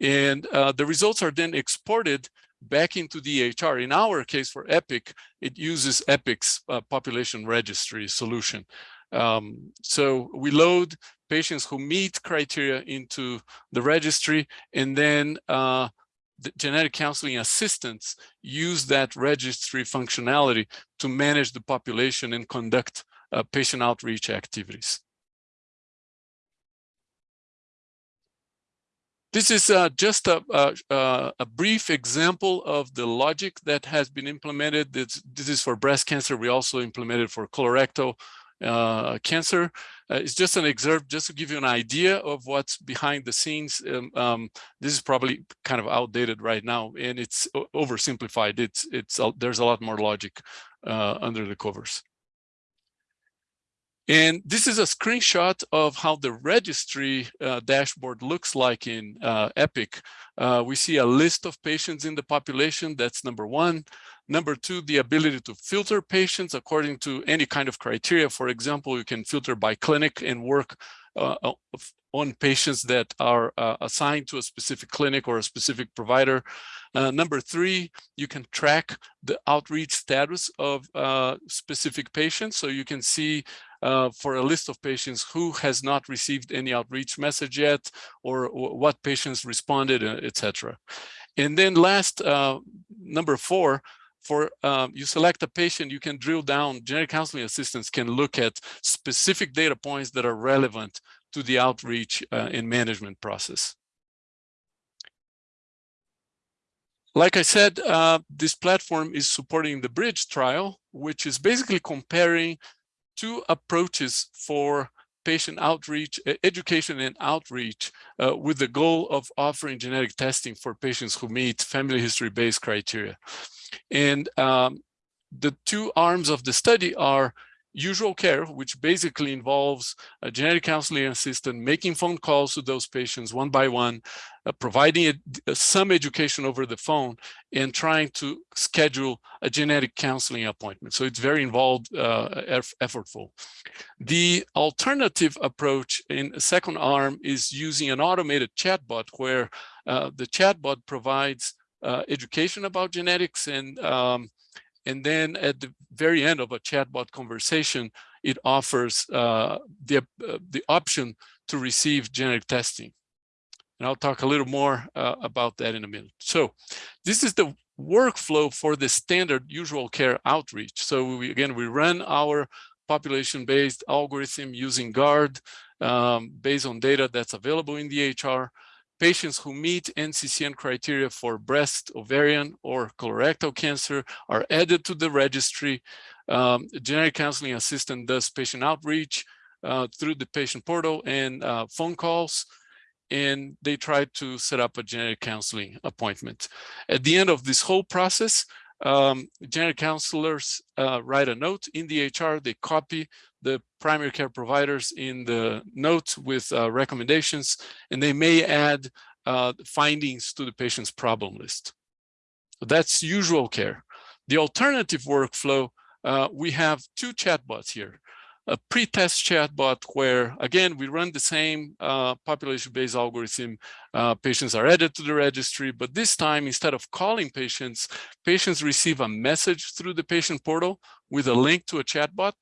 And uh, the results are then exported back into the EHR. In our case for EPIC, it uses EPIC's uh, population registry solution. Um, so we load patients who meet criteria into the registry and then uh, genetic counseling assistants use that registry functionality to manage the population and conduct uh, patient outreach activities. This is uh, just a, a, a, brief example of the logic that has been implemented. This, this is for breast cancer. We also implemented for colorectal uh, cancer. Uh, it's just an excerpt just to give you an idea of what's behind the scenes. Um, um, this is probably kind of outdated right now, and it's oversimplified. It's it's there's a lot more logic uh, under the covers. And this is a screenshot of how the registry uh, dashboard looks like in uh, EPIC. Uh, we see a list of patients in the population. That's number one. Number two, the ability to filter patients according to any kind of criteria. For example, you can filter by clinic and work uh, on patients that are uh, assigned to a specific clinic or a specific provider. Uh, number three, you can track the outreach status of uh, specific patients. So you can see uh, for a list of patients who has not received any outreach message yet, or what patients responded, uh, etc. And then last, uh, number four, for um, you select a patient, you can drill down, genetic counseling assistants can look at specific data points that are relevant to the outreach uh, and management process. Like I said, uh, this platform is supporting the BRIDGE trial, which is basically comparing two approaches for patient outreach, education and outreach uh, with the goal of offering genetic testing for patients who meet family history-based criteria. And um, the two arms of the study are usual care, which basically involves a genetic counseling assistant making phone calls to those patients one by one, uh, providing a, a, some education over the phone, and trying to schedule a genetic counseling appointment. So it's very involved, uh, eff effortful. The alternative approach in second arm is using an automated chatbot where uh, the chatbot provides uh, education about genetics and um, and then at the very end of a chatbot conversation, it offers uh, the, uh, the option to receive genetic testing. And I'll talk a little more uh, about that in a minute. So this is the workflow for the standard usual care outreach. So we, again, we run our population-based algorithm using GUARD um, based on data that's available in the EHR. Patients who meet NCCN criteria for breast, ovarian, or colorectal cancer are added to the registry. Um, genetic counseling assistant does patient outreach uh, through the patient portal and uh, phone calls and they try to set up a genetic counseling appointment. At the end of this whole process, um, genetic counselors uh, write a note in the EHR, they copy the primary care providers in the note with uh, recommendations, and they may add uh, findings to the patient's problem list. That's usual care. The alternative workflow, uh, we have two chatbots here a pre-test chatbot where, again, we run the same uh, population-based algorithm. Uh, patients are added to the registry, but this time, instead of calling patients, patients receive a message through the patient portal with a link to a chatbot.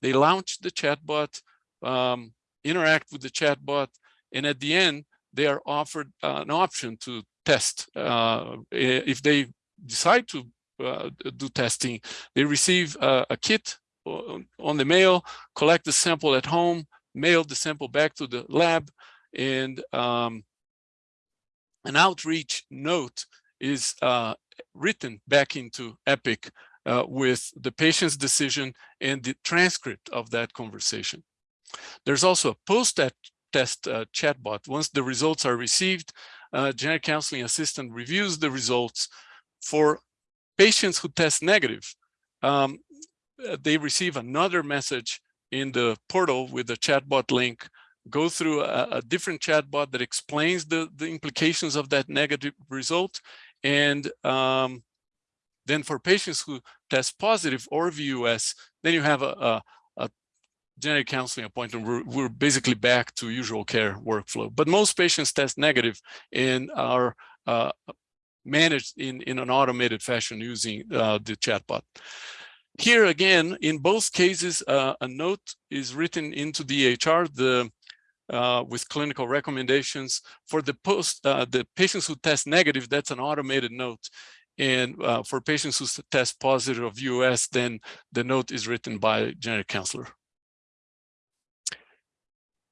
They launch the chatbot, um, interact with the chatbot, and at the end, they are offered uh, an option to test. Uh, if they decide to uh, do testing, they receive a kit on the mail, collect the sample at home, mail the sample back to the lab, and um, an outreach note is uh, written back into EPIC uh, with the patient's decision and the transcript of that conversation. There's also a post-test uh, chatbot. Once the results are received, uh, genetic counseling assistant reviews the results for patients who test negative. Um, they receive another message in the portal with the chatbot link, go through a, a, different chatbot that explains the, the implications of that negative result. And um, then for patients who test positive or VUS, then you have a, a, a genetic counseling appointment. We're, we're, basically back to usual care workflow. But most patients test negative and are uh, managed in, in an automated fashion using uh, the chatbot. Here again, in both cases, uh, a note is written into the EHR the, uh, with clinical recommendations. For the post, uh, the patients who test negative, that's an automated note. And uh, for patients who test positive of US, then the note is written by genetic counselor.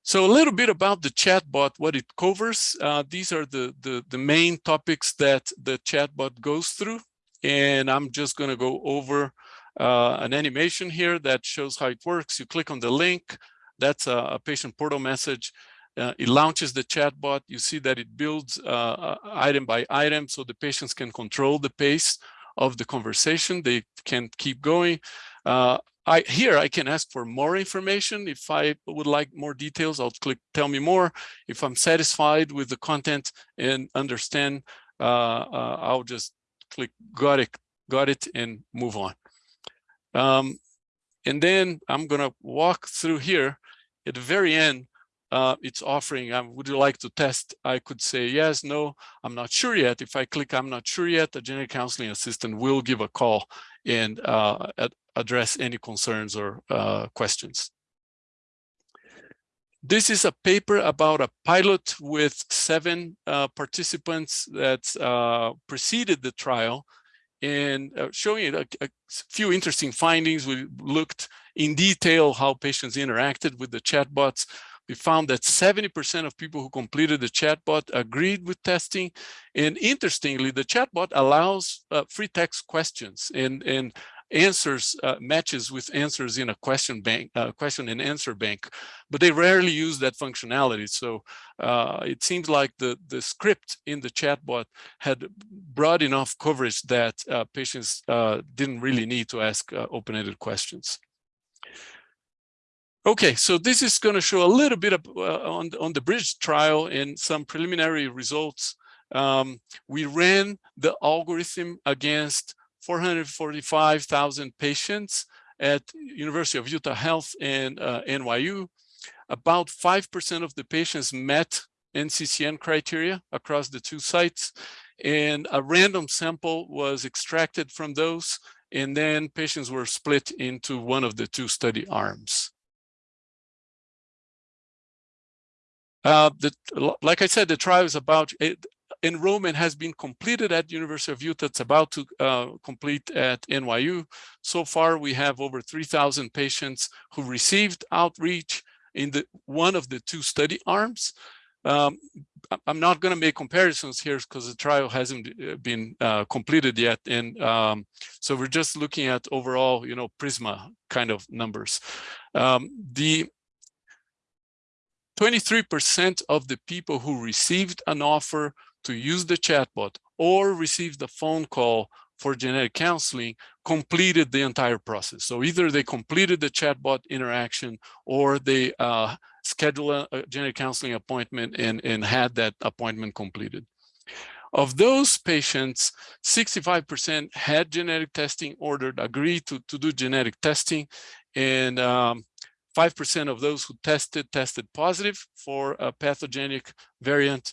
So a little bit about the chatbot, what it covers. Uh, these are the, the, the main topics that the chatbot goes through. And I'm just going to go over uh, an animation here that shows how it works. You click on the link, that's a, a patient portal message. Uh, it launches the chatbot. You see that it builds uh, uh, item by item so the patients can control the pace of the conversation. They can keep going. Uh, I, here I can ask for more information. If I would like more details, I'll click tell me more. If I'm satisfied with the content and understand, uh, I'll just click got it, got it and move on. Um, and then I'm going to walk through here. At the very end, uh, it's offering, um, would you like to test? I could say yes, no, I'm not sure yet. If I click, I'm not sure yet, the genetic counseling assistant will give a call and uh, address any concerns or uh, questions. This is a paper about a pilot with seven uh, participants that uh, preceded the trial and uh, showing a, a, few interesting findings. We looked in detail how patients interacted with the chatbots. We found that 70% of people who completed the chatbot agreed with testing. And interestingly, the chatbot allows uh, free text questions and, and answers uh, matches with answers in a question bank, uh, question and answer bank, but they rarely use that functionality. So uh, it seems like the, the script in the chatbot had broad enough coverage that uh, patients uh, didn't really need to ask uh, open-ended questions. Okay, so this is going to show a little bit of, on, on the bridge trial and some preliminary results. Um, we ran the algorithm against 445,000 patients at University of Utah Health and uh, NYU. About 5% of the patients met NCCN criteria across the two sites, and a random sample was extracted from those, and then patients were split into one of the two study arms. Uh, the, like I said, the trial is about enrollment has been completed at University of Utah. It's about to uh, complete at NYU. So far, we have over 3,000 patients who received outreach in the one of the two study arms. Um, I'm not going to make comparisons here because the trial hasn't uh, been uh, completed yet. And um, so we're just looking at overall, you know, Prisma kind of numbers. Um, the 23% of the people who received an offer to use the chatbot or received a phone call for genetic counseling completed the entire process. So either they completed the chatbot interaction or they uh, schedule a, genetic counseling appointment and, and had that appointment completed. Of those patients, 65% had genetic testing ordered, agreed to, to do genetic testing, and um, 5% of those who tested, tested positive for a pathogenic variant.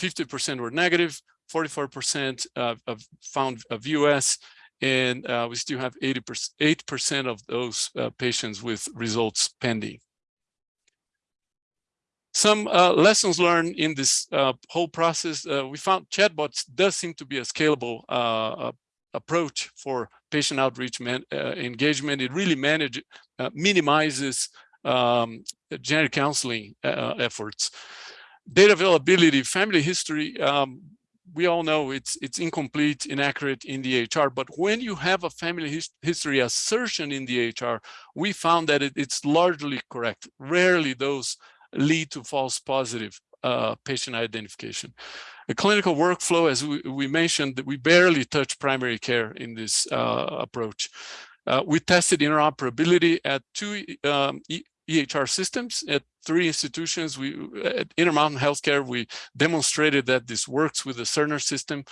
50% were negative, 44% uh, of found VUS, and uh, we still have 80%, 8% of those uh, patients with results pending. Some uh, lessons learned in this uh, whole process, uh, we found chatbots does seem to be a scalable approach for patient outreach man, engagement. It really manage, minimizes um, genetic counseling efforts. Data availability, family history, um, we all know it's it's incomplete, inaccurate in the EHR, but when you have a family his history assertion in the EHR, we found that it, it's largely correct. Rarely those lead to false positive uh, patient identification. The clinical workflow, as we, we mentioned, we barely touch primary care in this uh, approach. Uh, we tested interoperability at two um, EHR systems at three institutions. We at Intermountain Healthcare, we demonstrated that this works with the Cerner system.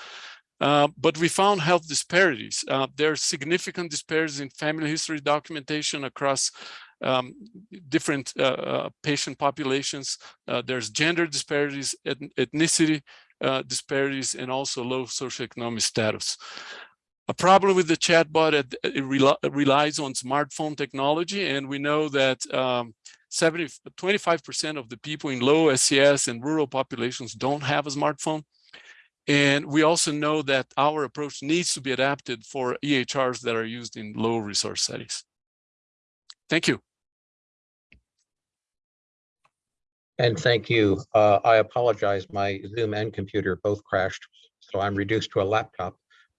Uh, but we found health disparities. Uh, there are significant disparities in family history documentation across um, different uh, uh, patient populations. Uh, there's gender disparities, ethnicity uh, disparities, and also low socioeconomic status. A problem with the chatbot, it, it, rel it relies on smartphone technology, and we know that um, 70, 25% of the people in low SES and rural populations don't have a smartphone. And we also know that our approach needs to be adapted for EHRs that are used in low resource settings. Thank you. And thank you. Uh, I apologize. My Zoom and computer both crashed, so I'm reduced to a laptop.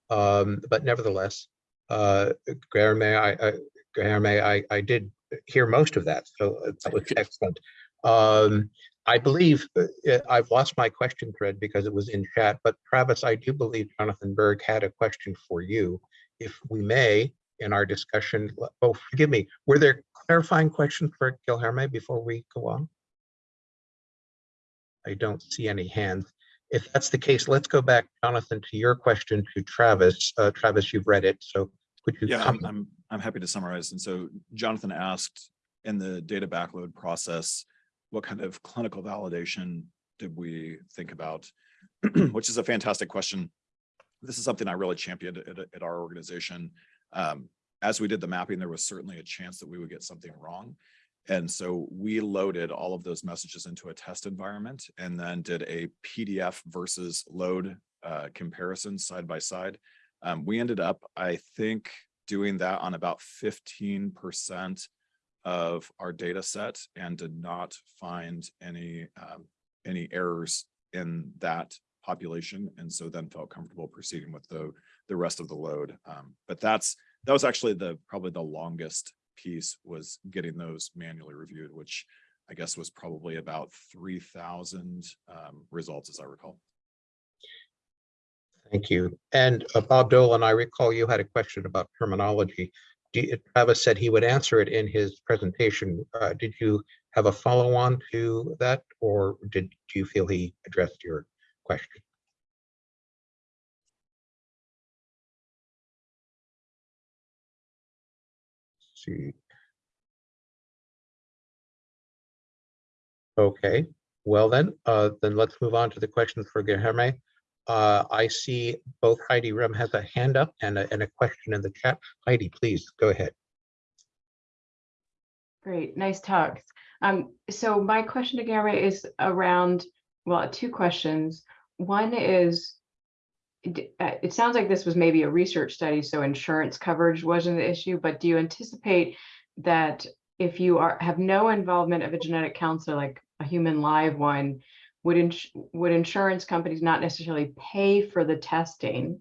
Um, but nevertheless, uh, Guilherme, I, I, Guilherme, I, I did hear most of that, so that was excellent. Um, I believe uh, I've lost my question thread because it was in chat, but Travis, I do believe Jonathan Berg had a question for you. If we may, in our discussion, oh, forgive me, were there clarifying questions for Guilherme before we go on? I don't see any hands. If that's the case, let's go back, Jonathan, to your question to Travis. Uh, Travis, you've read it, so could you Yeah. I'm, I'm, I'm happy to summarize. And so Jonathan asked in the data backload process, what kind of clinical validation did we think about? [clears throat] Which is a fantastic question. This is something I really championed at, at our organization. Um, as we did the mapping, there was certainly a chance that we would get something wrong. And so we loaded all of those messages into a test environment and then did a PDF versus load uh, comparison side by side. Um, we ended up, I think, doing that on about 15% of our data set and did not find any um, any errors in that population. And so then felt comfortable proceeding with the, the rest of the load. Um, but that's that was actually the probably the longest piece was getting those manually reviewed, which I guess was probably about 3,000 um, results, as I recall. Thank you. And uh, Bob Dolin, I recall you had a question about terminology. You- Travis said he would answer it in his presentation. Uh, Did you have a follow-on to that, or did do you feel he addressed your question? See. Okay, well then, uh, then let's move on to the questions for Guilherme. Uh, I see both Heidi Rehm has a hand up and a, and a question in the chat. Heidi, please go ahead. Great, nice talks. Um, so my question to Gary is around, well, two questions. One is, uh, it sounds like this was maybe a research study, so insurance coverage wasn't the issue, but do you anticipate that if you are, have no involvement of a genetic counselor, like a human live one, would ins- would insurance companies not necessarily pay for the testing?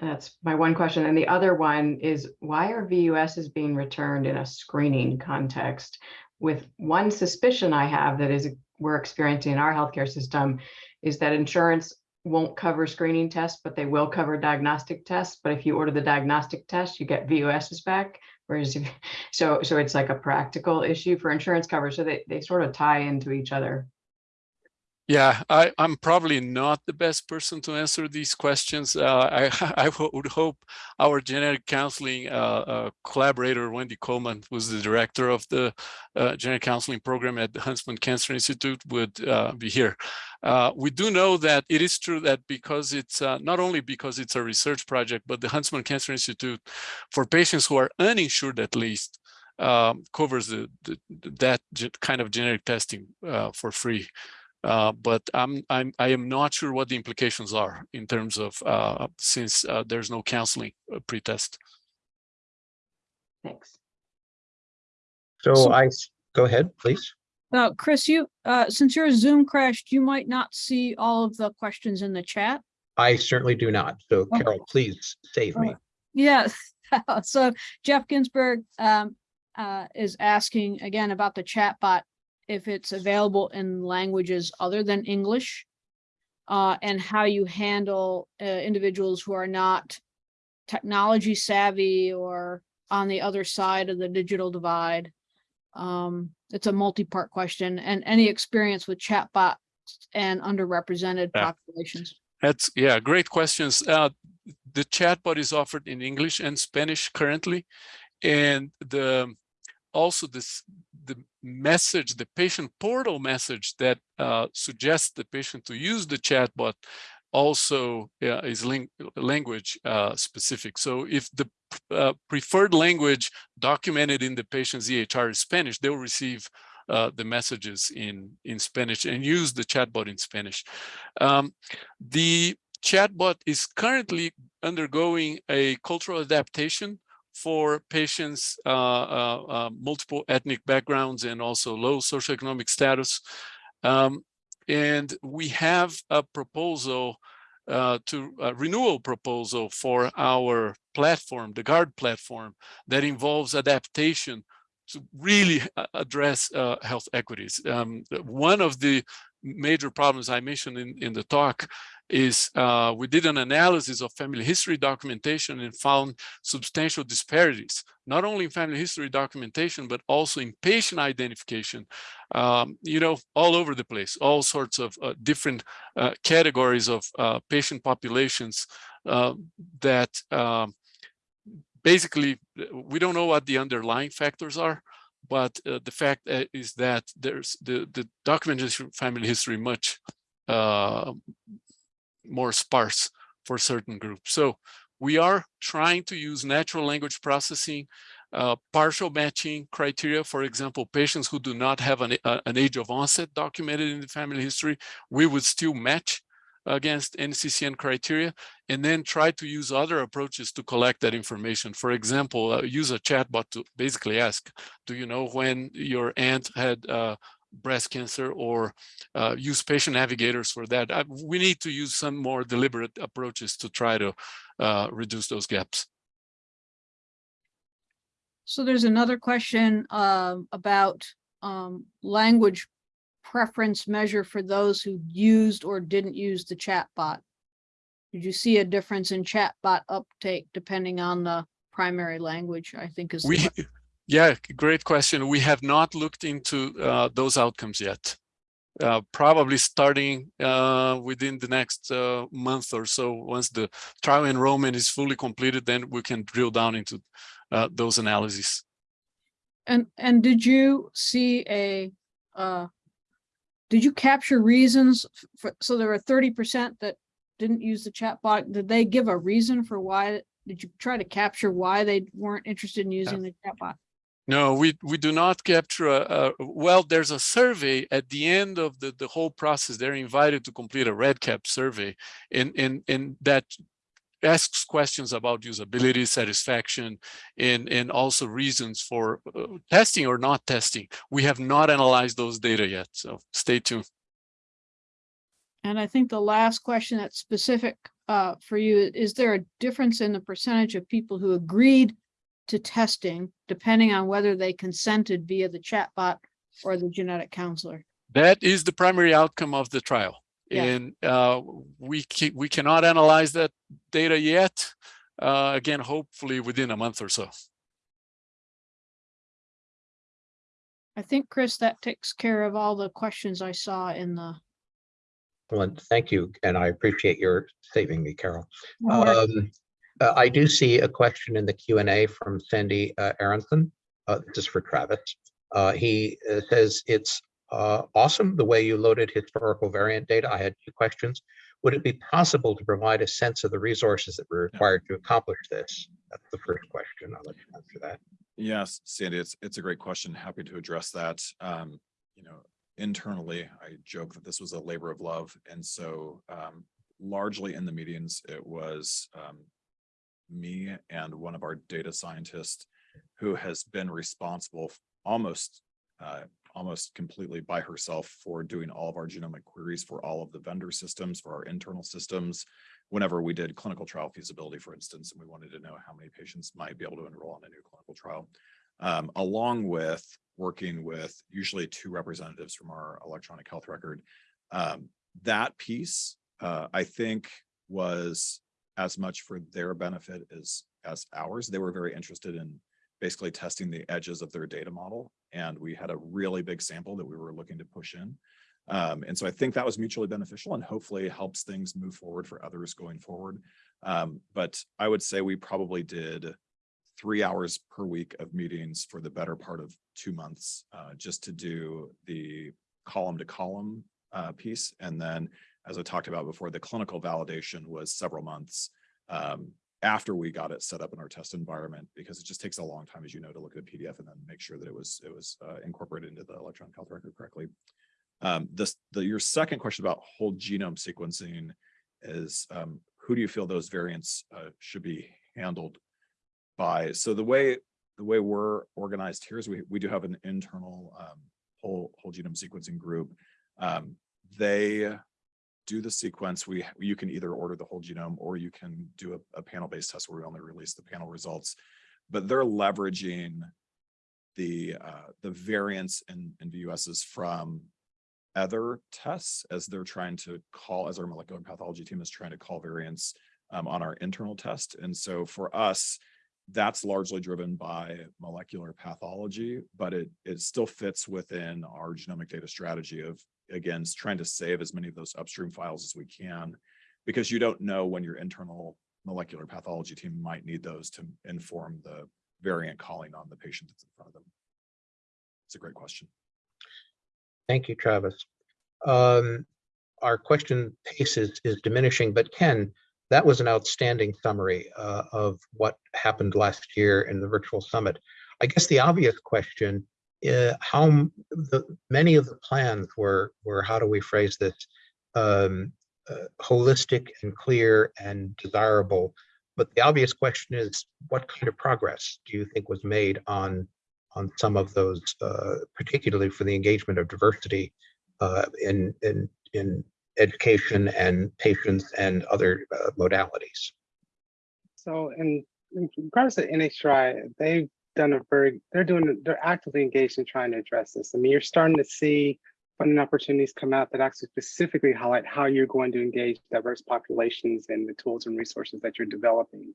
That's my one question. And the other one is why are VUSs being returned in a screening context? With one suspicion I have that is we're experiencing in our healthcare system is that insurance won't cover screening tests, but they will cover diagnostic tests. But if you order the diagnostic test, you get VUSs back. Whereas, if- [laughs] so, so it's like a practical issue for insurance coverage. So they, they sort of tie into each other. Yeah, I, I'm probably not the best person to answer these questions. Uh, I, [laughs] I would hope our genetic counseling uh, uh, collaborator, Wendy Kohlmann, who's the director of the uh, genetic counseling program at the Huntsman Cancer Institute, would uh, be here. Uh, we do know that it is true that because it's not only because it's a research project, but the Huntsman Cancer Institute, for patients who are uninsured at least, um, covers the, the that kind of genetic testing for free. Uh, but I'm, I'm, I am not sure what the implications are in terms of, uh, since uh, there's no counseling pretest. Thanks. So So- I, s- go ahead, please. Now, Chris, you, uh, since your Zoom crashed, you might not see all of the questions in the chat. I certainly do not. So Okay. Carol, please save me. Yes. [laughs] so Geoff Ginsburg um, uh, is asking again about the chat bot, if it's available in languages other than English. Uh, and how you handle uh, individuals who are not technology savvy or on the other side of the digital divide. Um, it's a multi-part question and any experience with chatbots and underrepresented Yeah. populations. That's, yeah, great questions. Uh, the chatbot is offered in English and Spanish currently. And the, also this, the message, the patient portal message that uh, suggests the patient to use the chatbot also uh, is language uh, specific. So if the uh, preferred language documented in the patient's EHR is Spanish, they'll receive uh, the messages in, in Spanish and use the chatbot in Spanish. Um, the chatbot is currently undergoing a cultural adaptation for patients, uh, uh, uh, multiple ethnic backgrounds and also low socioeconomic status. Um, and we have a proposal uh, to a renewal proposal for our platform, the GUARD platform, that involves adaptation to really address uh, health equities. Um, one of the major problems I mentioned in, in the talk is uh, we did an analysis of family history documentation and found substantial disparities, not only in family history documentation, but also in patient identification, um, you know, all over the place, all sorts of uh, different uh, categories of uh, patient populations uh, that um, basically, we don't know what the underlying factors are, but uh, the fact uh, is that there's the, the documentation family history much uh, more sparse for certain groups. So we are trying to use natural language processing, uh, partial matching criteria. For example, patients who do not have an, a- an age of onset documented in the family history, we would still match against NCCN criteria, and then try to use other approaches to collect that information. For example, uh, use a chatbot to basically ask, do you know when your aunt had uh, breast cancer or uh, use patient navigators for that. Uh, we need to use some more deliberate approaches to try to uh, reduce those gaps. So there's another question um, about um, language preference measure for those who used or didn't use the chat bot. Did you see a difference in chat bot uptake depending on the primary language, I think is. the We, yeah, great question. We have not looked into uh, those outcomes yet. Uh, probably starting uh, within the next uh, month or so. Once the trial enrollment is fully completed, then we can drill down into uh, those analyses. And, and did you see a, uh, did you capture reasons for, so there were thirty percent that didn't use the chat bot? Did they give a reason for why? Did you try to capture why they weren't interested in using the chat bot? No, we, we do not capture a, a- well, there's a survey at the end of the, the whole process. They're invited to complete a REDCap survey and, and, and that asks questions about usability, satisfaction, and, and also reasons for uh, testing or not testing. We have not analyzed those data yet, so stay tuned. And I think the last question that's specific uh, for you, is there a difference in the percentage of people who agreed to testing depending on whether they consented via the chatbot or the genetic counselor? That is the primary outcome of the trial. Yeah. And uh, we ca- we cannot analyze that data yet. Uh, again, hopefully within a month or so. I think, Chris, that takes care of all the questions I saw in the. Well, thank you, and I appreciate your saving me, Carol. No. Um, uh, I do see a question in the Q and A from Sandy uh, Aronson. Uh, This is for Travis. Uh, He uh, says it's uh, awesome the way you loaded historical variant data. I had two questions. Would it be possible to provide a sense of the resources that were required to accomplish this? That's the first question. I'll let you answer that. Yes, Sandy, it's, it's a great question. Happy to address that. Um, you know, internally, I joke that this was a labor of love. And so, um, largely in the meetings, it was, um, me and one of our data scientists who has been responsible almost, uh, almost completely by herself for doing all of our genomic queries for all of the vendor systems, for our internal systems. Whenever we did clinical trial feasibility, for instance, and we wanted to know how many patients might be able to enroll in a new clinical trial. Um, along with working with usually two representatives from our electronic health record. Um, that piece, uh, I think was as much for their benefit as, as ours. They were very interested in basically testing the edges of their data model. And we had a really big sample that we were looking to push in. Um, and so I think that was mutually beneficial and hopefully helps things move forward for others going forward. Um, but I would say we probably did three hours per week of meetings for the better part of two months, uh, just to do the column to column uh, piece. And then, as I talked about before, the clinical validation was several months um, after we got it set up in our test environment, because it just takes a long time, as you know, to look at a PDF and then make sure that it was it was uh, incorporated into the electronic health record correctly. Um, this, the, your second question about whole genome sequencing is, um, who do you feel those variants uh, should be handled by? So the way, the way we're organized here is we, we do have an internal um, whole, whole genome sequencing group. Um, they do the sequence. We, you can either order the whole genome or you can do a, a panel-based test where we only release the panel results. But they're leveraging the, uh, the variants and, and VUSs from other tests as they're trying to call, as our molecular pathology team is trying to call variants um, on our internal test. And so for us, that's largely driven by molecular pathology, but it, it still fits within our genomic data strategy of, again, trying to save as many of those upstream files as we can, because you don't know when your internal molecular pathology team might need those to inform the variant calling on the patient that's in front of them. It's a great question. Thank you, Travis. Um, Our question pace is, is diminishing, but Ken, that was an outstanding summary uh, of what happened last year in the virtual summit. I guess the obvious question, uh, how the, many of the plans were, were, how do we phrase this? Um, uh, Holistic and clear and desirable. But the obvious question is, what kind of progress do you think was made on on some of those, uh, particularly for the engagement of diversity uh, in, in, in education and patients and other uh, modalities. So in, in regards to NHRI, they've done a very, they're doing, they're actively engaged in trying to address this. I mean, you're starting to see funding opportunities come out that actually specifically highlight how you're going to engage diverse populations and the tools and resources that you're developing.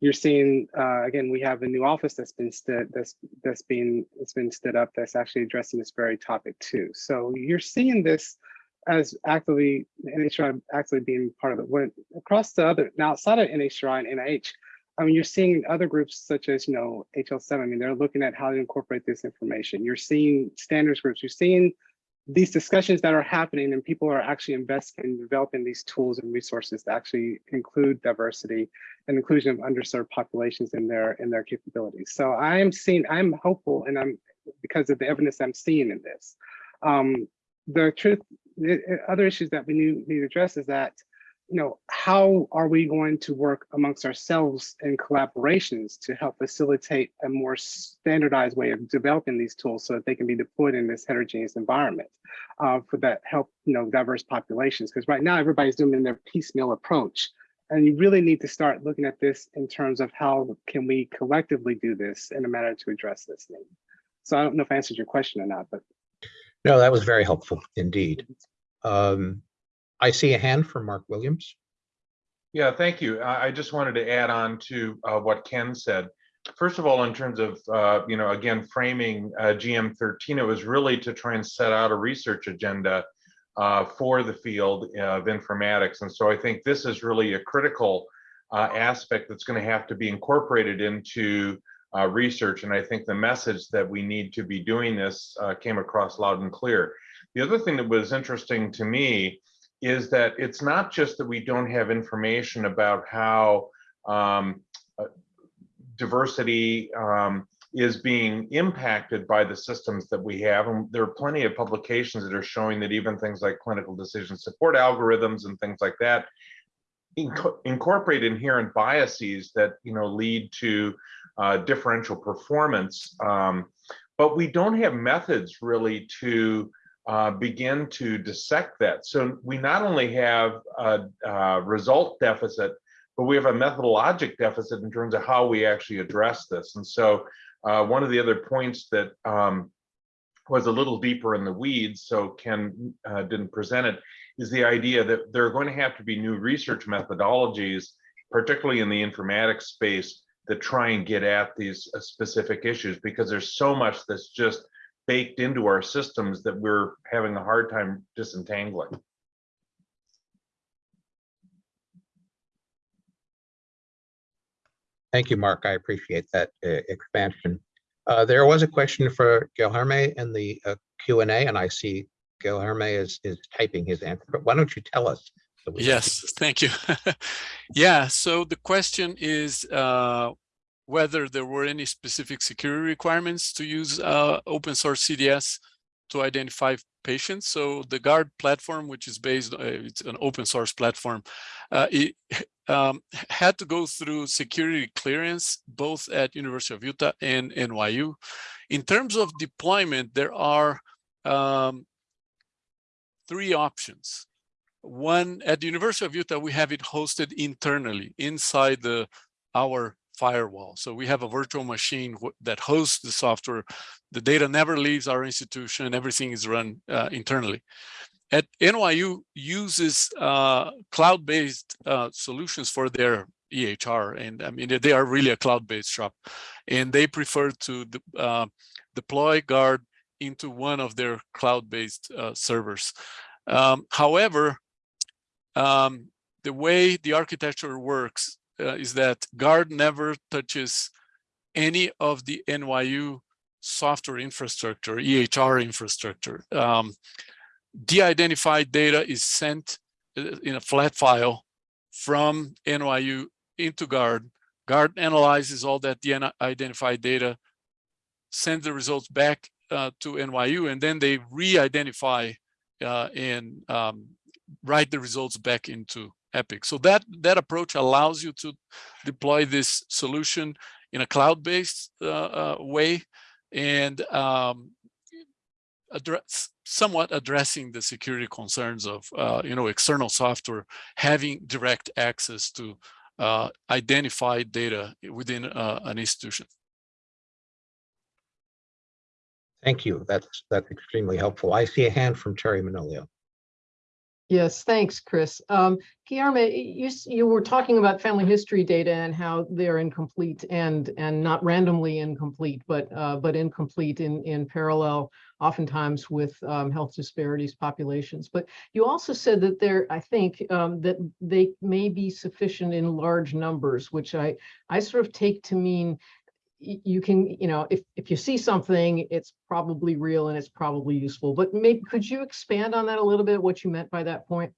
You're seeing, uh, again, we have a new office that's been stood, that's that's been it's been stood up that's actually addressing this very topic too. So you're seeing this as actively NHGRI actually being part of it. When across the other now outside of NHGRI and NIH, I mean, you're seeing other groups such as, you know, HL7, I mean, they're looking at how to incorporate this information. You're seeing standards groups, you're seeing these discussions that are happening and people are actually investing in developing these tools and resources to actually include diversity and inclusion of underserved populations in their in their capabilities. So I am seeing, I'm hopeful and I'm because of the evidence I'm seeing in this. Um, the truth, the other issues that we need, need to address is that, you know, how are we going to work amongst ourselves in collaborations to help facilitate a more standardized way of developing these tools so that they can be deployed in this heterogeneous environment uh, for that help, you know, diverse populations? Because right now everybody's doing their piecemeal approach. And you really need to start looking at this in terms of how can we collectively do this in a manner to address this need. So I don't know if I answered your question or not, but No, that was very helpful indeed. Um, I see a hand from Mark Williams. Yeah, thank you. I, just wanted to add on to uh, what Ken said. First of all, in terms of, uh, you know, again, framing uh, GM13, it was really to try and set out a research agenda uh, for the field of informatics. And so I think this is really a critical uh, aspect that's going to have to be incorporated into uh, research. And I think the message that we need to be doing this came across loud and clear. The other thing that was interesting to me is that it's not just that we don't have information about how um, uh, diversity um, is being impacted by the systems that we have. And there are plenty of publications that are showing that even things like clinical decision support algorithms and things like that inco incorporate inherent biases that you know lead to uh, differential performance. Um, but we don't have methods really to uh, begin to dissect that. So we not only have a, a, result deficit, but we have a methodologic deficit in terms of how we actually address this. And so uh, one of the other points that um, was a little deeper in the weeds, so Ken uh, didn't present it, is the idea that there are going to have to be new research methodologies, particularly in the informatics space, that try and get at these uh, specific issues because there's so much that's just baked into our systems that we're having a hard time disentangling. Thank you, Mark. I appreciate that uh, expansion. Uh, there was a question for Guilherme in the uh, Q&A, and I see Guilherme is, is typing his answer, but why don't you tell us? so Yes, thank you. [laughs] Yeah, so the question is uh, whether there were any specific security requirements to use uh, open source CDS to identify patients. So the GUARD platform, which is based, uh, it's an open source platform, uh, it [laughs] um, had to go through security clearance, both at University of Utah and NYU. In terms of deployment, there are um, three options. One, at the University of Utah, we have it hosted internally inside the our firewall. So we have a virtual machine that hosts the software. The data never leaves our institution. Everything is run uh, internally. At NYU uses uh, cloud-based uh, solutions for their EHR. And I mean, they are really a cloud-based shop. And they prefer to uh, deploy GUARD into one of their cloud-based uh, servers. Um, however, um, the way the architecture works uh, is that GUARD never touches any of the NYU software infrastructure, EHR infrastructure. Um, De-identified data is sent uh, in a flat file from NYU into GUARD. GUARD analyzes all that de-identified data, sends the results back uh, to NYU, and then they re-identify uh, and um, write the results back into Epic. So that that approach allows you to deploy this solution in a cloud-based uh, uh, way and um, address somewhat addressing the security concerns of uh, you know external software having direct access to uh, identified data within uh, an institution. Thank you. That's that's extremely helpful. I see a hand from Terry Manolio. Yes, thanks, Chris. Um, you, you were talking about family history data and how they're incomplete and and not randomly incomplete, but uh, but incomplete in in parallel, oftentimes with um, health disparities populations. But you also said that there, I think, um, that they may be sufficient in large numbers, which I I sort of take to mean you can, you know, if, if you see something, it's probably real and it's probably useful, but maybe, could you expand on that a little bit, what you meant by that point?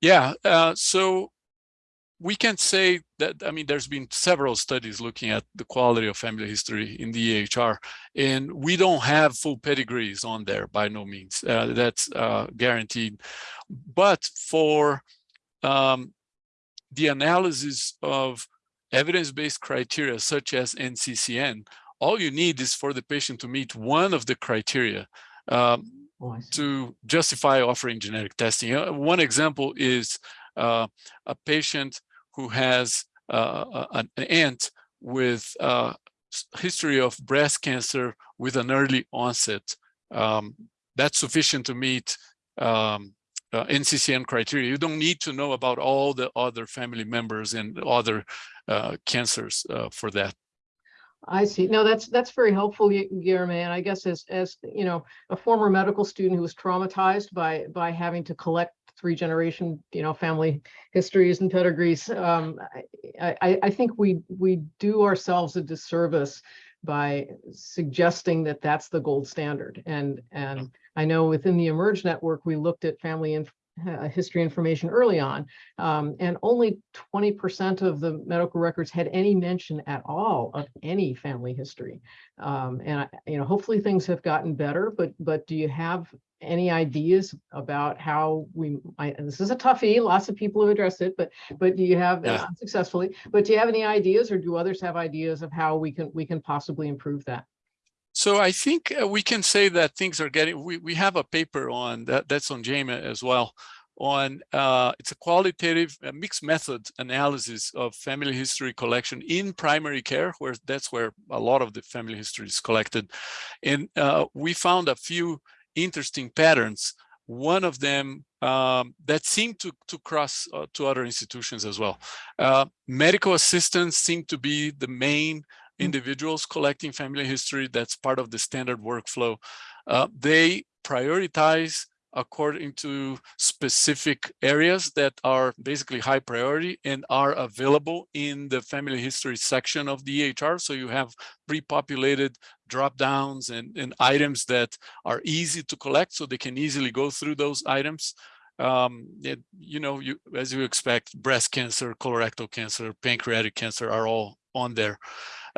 Yeah, uh, so we can say that, I mean, there's been several studies looking at the quality of family history in the EHR, and we don't have full pedigrees on there by no means. Uh, that's uh, guaranteed. But for um, the analysis of evidence-based criteria such as NCCN, all you need is for the patient to meet one of the criteria. Um, Oh, to justify offering genetic testing. Uh, One example is uh, a patient who has uh, an aunt with uh, s- history of breast cancer with an early onset. Um, That's sufficient to meet um, uh, NCCN criteria. You don't need to know about all the other family members and other uh, cancers uh, for that. I see. No, that's, that's very helpful, Gu- Guilherme. And I guess as, as, you know, a former medical student who was traumatized by, by having to collect three generation, you know, family histories and pedigrees, um, I, I, I think we, we do ourselves a disservice by suggesting that that's the gold standard. And, and I know within the eMERGE network, we looked at family and history information early on. Um, and only twenty percent of the medical records had any mention at all of any family history. Um, and I, you know, hopefully things have gotten better, but, but do you have any ideas about how we, I, this is a toughie, lots of people have addressed it, but, but do you have Yeah. uh, successfully, but do you have any ideas or do others have ideas of how we can, we can possibly improve that? So I think uh, we can say that things are getting, we, we have a paper on that, that's on JAMA as well, on, uh, it's a qualitative uh, mixed method analysis of family history collection in primary care, where that's where a lot of the family history is collected. And uh, we found a few interesting patterns. One of them um, that seemed to, to cross uh, to other institutions as well. Uh, medical assistants seem to be the main individuals collecting family history. That's part of the standard workflow. Uh, they prioritize according to specific areas that are basically high priority and are available in the family history section of the EHR. So you have pre-populated drop downs and, and items that are easy to collect so they can easily go through those items. Um, it- you know, you as you expect, breast cancer, colorectal cancer, pancreatic cancer are all on there.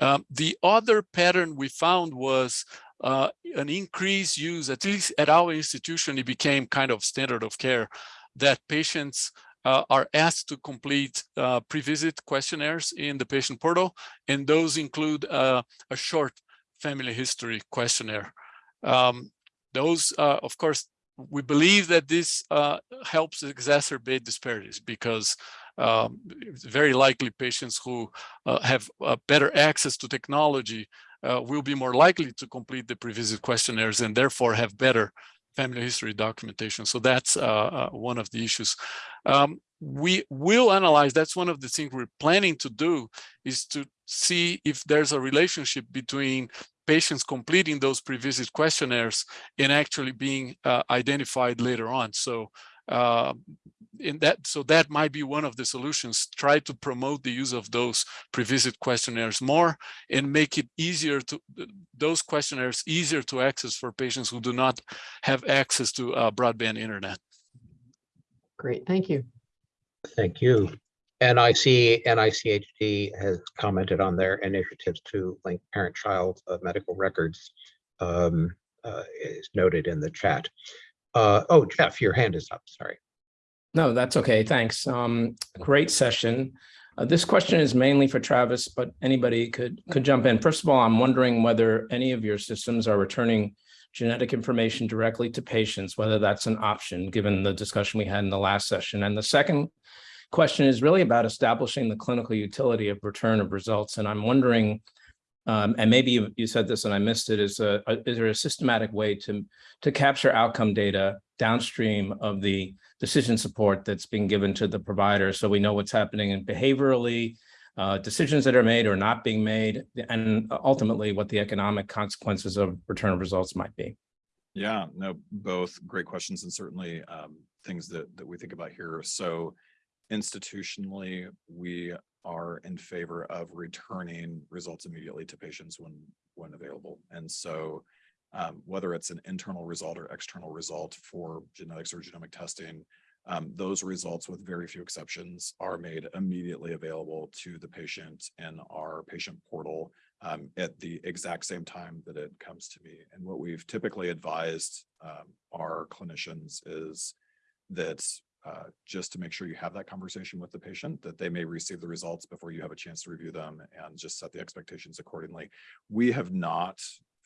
Um, the other pattern we found was uh, an increased use, at least at our institution, it became kind of standard of care that patients uh, are asked to complete uh, pre-visit questionnaires in the patient portal, and those include uh, a short family history questionnaire. Um, those, uh, of course, we believe that this uh, helps exacerbate disparities because um, very likely patients who uh, have uh, better access to technology uh, will be more likely to complete the pre-visit questionnaires and therefore have better family history documentation. So that's uh, uh, one of the issues. Um, we will analyze, that's one of the things we're planning to do is to see if there's a relationship between patients completing those pre-visit questionnaires and actually being uh, identified later on. So uh, in that, so that might be one of the solutions. Try to promote the use of those pre-visit questionnaires more and make it easier to those questionnaires easier to access for patients who do not have access to uh, broadband internet. Great, thank you. Thank you. NIC, NICHD has commented on their initiatives to link parent-child uh, medical records um, uh, is noted in the chat. Uh, Oh, Geoff, your hand is up, sorry. No, that's okay. Thanks. Um, great session. Uh, this question is mainly for Travis, but anybody could could jump in. First of all, I'm wondering whether any of your systems are returning genetic information directly to patients, whether that's an option, given the discussion we had in the last session. And the second question is really about establishing the clinical utility of return of results. And I'm wondering, um, and maybe you, you said this and I missed it, is, a, a- is there a systematic way to, to capture outcome data downstream of the decision support that's being given to the provider so we know what's happening in behaviorally, uh, decisions that are made or not being made, and ultimately what the economic consequences of return of results might be. Yeah, no, both great questions and certainly um, things that that we think about here. So institutionally, we are in favor of returning results immediately to patients when, when available. And so um, whether it's an internal result or external result for genetics or genomic testing, um, those results with very few exceptions are made immediately available to the patient in our patient portal um, at the exact same time that it comes to me. And what we've typically advised um, our clinicians is that uh, just to make sure you have that conversation with the patient, that they may receive the results before you have a chance to review them and just set the expectations accordingly. We have not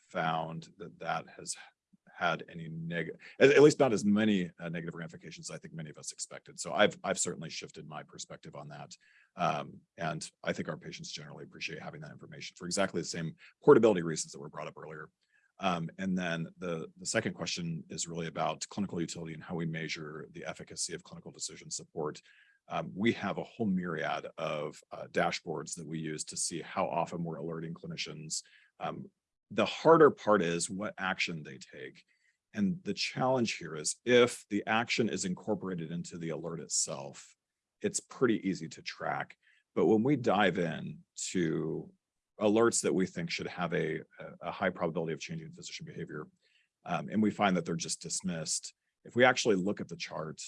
found that that has had any negative, at, least not as many uh, negative ramifications as I think many of us expected. So I've, I've certainly shifted my perspective on that. Um, and I think our patients generally appreciate having that information for exactly the same portability reasons that were brought up earlier. Um, and then the, the second question is really about clinical utility and how we measure the efficacy of clinical decision support. Um, we have a whole myriad of uh, dashboards that we use to see how often we're alerting clinicians. Um, the harder part is what action they take. And the challenge here is if the action is incorporated into the alert itself, it's pretty easy to track. But when we dive in to alerts that we think should have a, a high probability of changing physician behavior, um, and we find that they're just dismissed, if we actually look at the chart,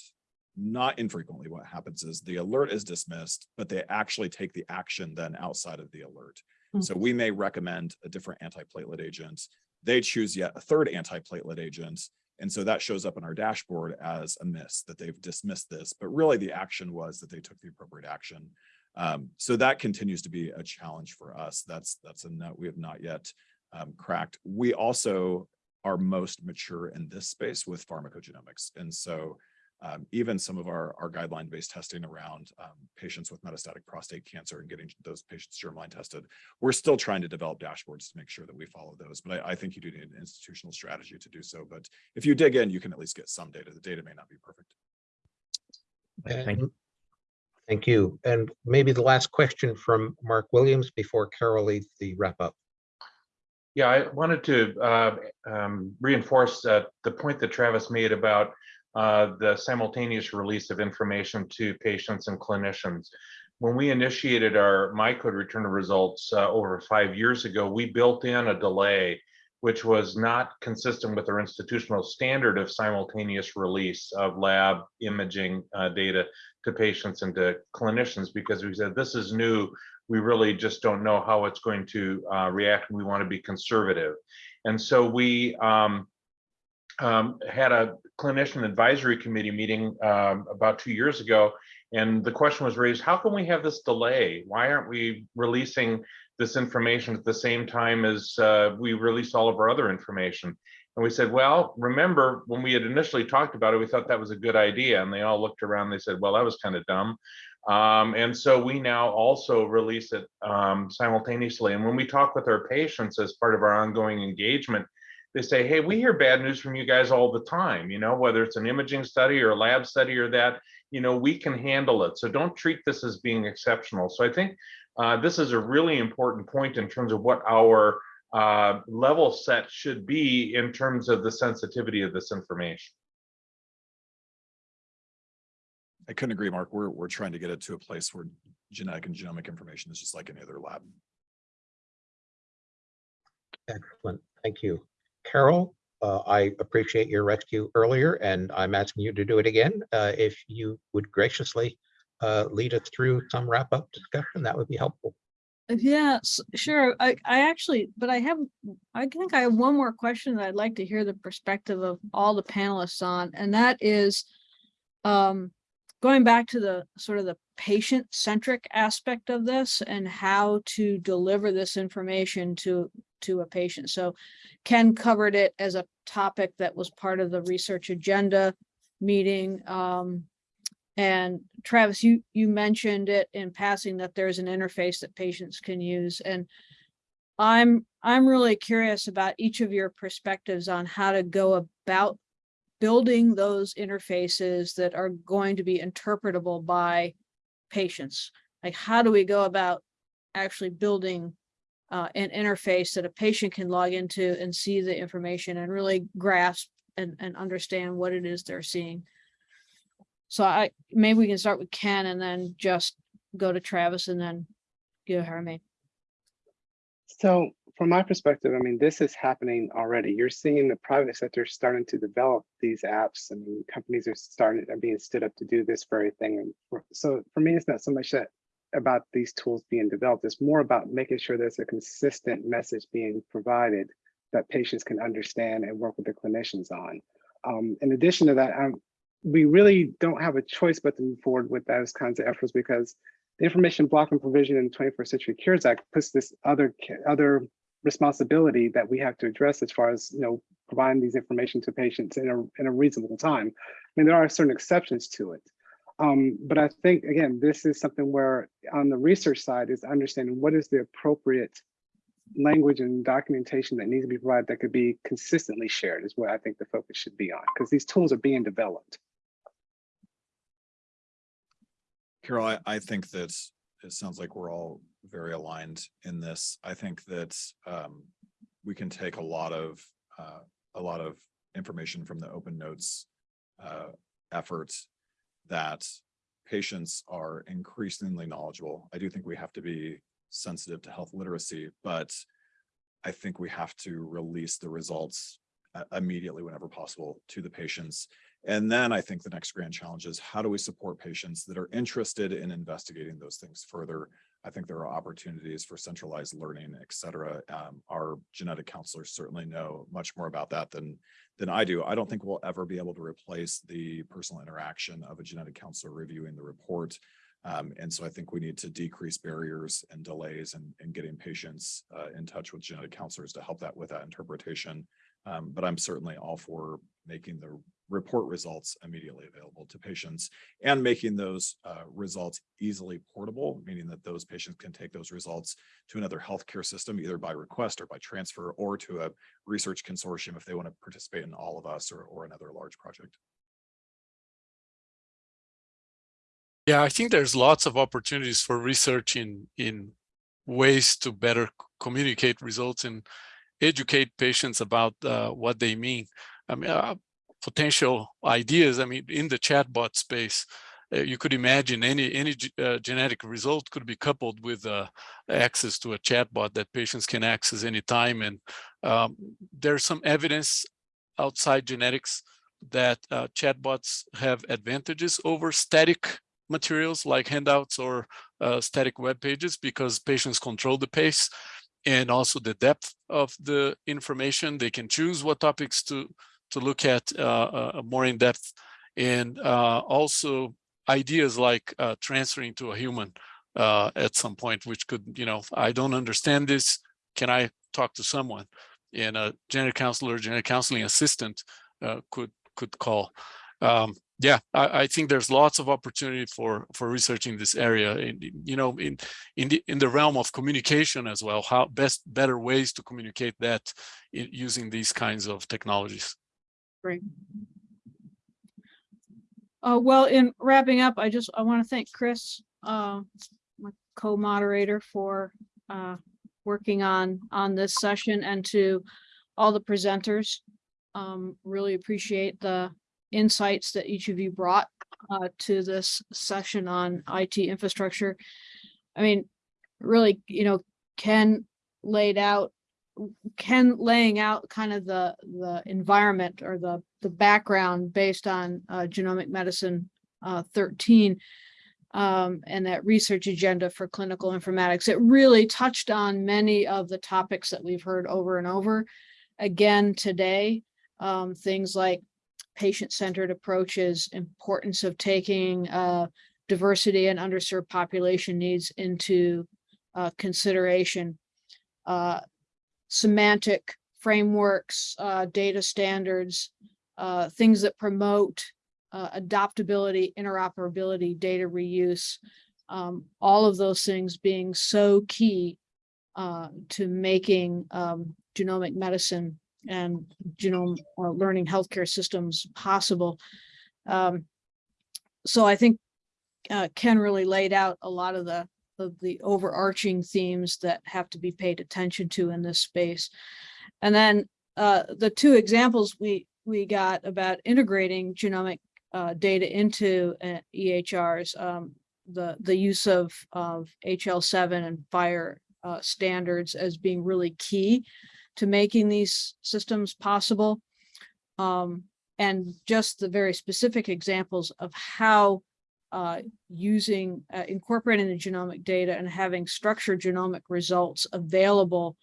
not infrequently what happens is the alert is dismissed, but they actually take the action then outside of the alert. Hmm. So we may recommend a different antiplatelet agent. They choose yet a third antiplatelet agent. And so that shows up in our dashboard as a miss that they've dismissed this, but really the action was that they took the appropriate action. Um, so that continues to be a challenge for us. That's that's a note we have not yet um, cracked. We also are most mature in this space with pharmacogenomics. And so um, even some of our, our guideline-based testing around um, patients with metastatic prostate cancer and getting those patients germline tested, we're still trying to develop dashboards to make sure that we follow those. But I, I think you do need an institutional strategy to do so. But if you dig in, you can at least get some data. The data may not be perfect. Thank And- Thank you. And maybe the last question from Mark Williams before Carol leads the wrap up. Yeah, I wanted to uh, um, reinforce uh, the point that Travis made about uh, the simultaneous release of information to patients and clinicians. When we initiated our MyCode return of results uh, over five years ago, we built in a delay which was not consistent with our institutional standard of simultaneous release of lab imaging uh, data to patients and to clinicians because we said this is new we really just don't know how it's going to uh, react. We want to be conservative. And so we um, um, had a clinician advisory committee meeting um, about two years ago. And the question was raised, how can we have this delay? Why aren't we releasing this information at the same time as uh, we release all of our other information? And we said, well, remember when we had initially talked about it, we thought that was a good idea. And they all looked around, they said, well, that was kind of dumb. Um, and so we now also release it um, simultaneously. And when we talk with our patients as part of our ongoing engagement, they say, hey, we hear bad news from you guys all the time, you know, whether it's an imaging study or a lab study or that, you know, we can handle it. So don't treat this as being exceptional. So I think uh, this is a really important point in terms of what our uh, level set should be in terms of the sensitivity of this information. I couldn't agree, Mark. We're, we're trying to get it to a place where genetic and genomic information is just like any other lab. Excellent. Thank you. Carol, uh, I appreciate your rescue earlier and I'm asking you to do it again. Uh, if you would graciously uh, lead us through some wrap up discussion, that would be helpful. Yes, sure. I, I actually, but I have, I think I have one more question that I'd like to hear the perspective of all the panelists on, and that is um, going back to the sort of the patient centric aspect of this and how to deliver this information to to a patient. So Ken covered it as a topic that was part of the research agenda meeting. Um, and Travis, you, you mentioned it in passing that there's an interface that patients can use and I'm, I'm really curious about each of your perspectives on how to go about building those interfaces that are going to be interpretable by patients. Like, how do we go about actually building uh, an interface that a patient can log into and see the information and really grasp and, and understand what it is they're seeing? So I, maybe we can start with Ken and then just go to Travis and then go Guilherme. So from my perspective, I mean, this is happening already. You're seeing the private sector starting to develop these apps. I mean, companies are starting, are being stood up to do this very thing. And so for me, it's not so much that about these tools being developed. It's more about making sure there's a consistent message being provided that patients can understand and work with the clinicians on. Um, in addition to that, um, we really don't have a choice but to move forward with those kinds of efforts because the information blocking provision in the 21st Century Cures Act puts this other other responsibility that we have to address as far as you know providing these information to patients in a in a reasonable time. I mean, there are certain exceptions to it. Um, but I think again, this is something where on the research side is understanding what is the appropriate language and documentation that needs to be provided that could be consistently shared is what I think the focus should be on because these tools are being developed. Carol, I, I think that it sounds like we're all very aligned in this. I think that um, we can take a lot of, uh, a lot of information from the open notes uh, effort that patients are increasingly knowledgeable. I do think we have to be sensitive to health literacy, but I think we have to release the results uh, immediately whenever possible to the patients. And then I think the next grand challenge is how do we support patients that are interested in investigating those things further? I think there are opportunities for centralized learning, et cetera. Um, our genetic counselors certainly know much more about that than, than I do. I don't think we'll ever be able to replace the personal interaction of a genetic counselor reviewing the report. Um, and so I think we need to decrease barriers and delays and in, in getting patients uh, in touch with genetic counselors to help that with that interpretation. Um, but I'm certainly all for making the report results immediately available to patients and making those uh, results easily portable, meaning that those patients can take those results to another healthcare system, either by request or by transfer, or to a research consortium if they want to participate in all of us or, or another large project. Yeah, I think there's lots of opportunities for research in in ways to better communicate results and educate patients about uh, what they mean. I mean, uh, potential ideas. I mean, in the chatbot space, uh, you could imagine any any uh, genetic result could be coupled with uh, access to a chatbot that patients can access anytime. And um, there's some evidence outside genetics that uh, chatbots have advantages over static materials like handouts or uh, static web pages because patients control the pace and also the depth of the information. They can choose what topics to to look at uh, uh, more in depth, and uh, also ideas like transferring to a human at some point, which could, you know, I don't understand this. Can I talk to someone? And a genetic counselor, genetic counseling assistant could could call. Um, yeah, I, I think there's lots of opportunity for for researching this area. In, you know, in in the in the realm of communication as well. How best better ways to communicate that i- using these kinds of technologies. Great. Uh, well, in wrapping up, I just, I want to thank Chris, uh, my co-moderator for, uh, working on, on this session and to all the presenters. Um, really appreciate the insights that each of you brought, uh, to this session on IT infrastructure. I mean, really, you know, Ken laid out Ken laying out kind of the, the environment or the, the background based on uh, genomic medicine uh, 13 um, and that research agenda for clinical informatics. It really touched on many of the topics that we've heard over and over again today. Um, things like patient-centered approaches, importance of taking uh, diversity and underserved population needs into uh, consideration. Uh, semantic frameworks, uh, data standards, uh, things that promote uh, adaptability, interoperability, data reuse, um, all of those things being so key uh, to making um, genomic medicine and genome or learning healthcare systems possible. Um, so I think uh, Ken really laid out a lot of the of the overarching themes that have to be paid attention to in this space. And then uh, the two examples we we got about integrating genomic uh, data into uh, EHRs, um, the, the use of, of HL7 and FHIR uh, standards as being really key to making these systems possible. Um, and just the very specific examples of how uh, using, uh, incorporating the genomic data and having structured genomic results available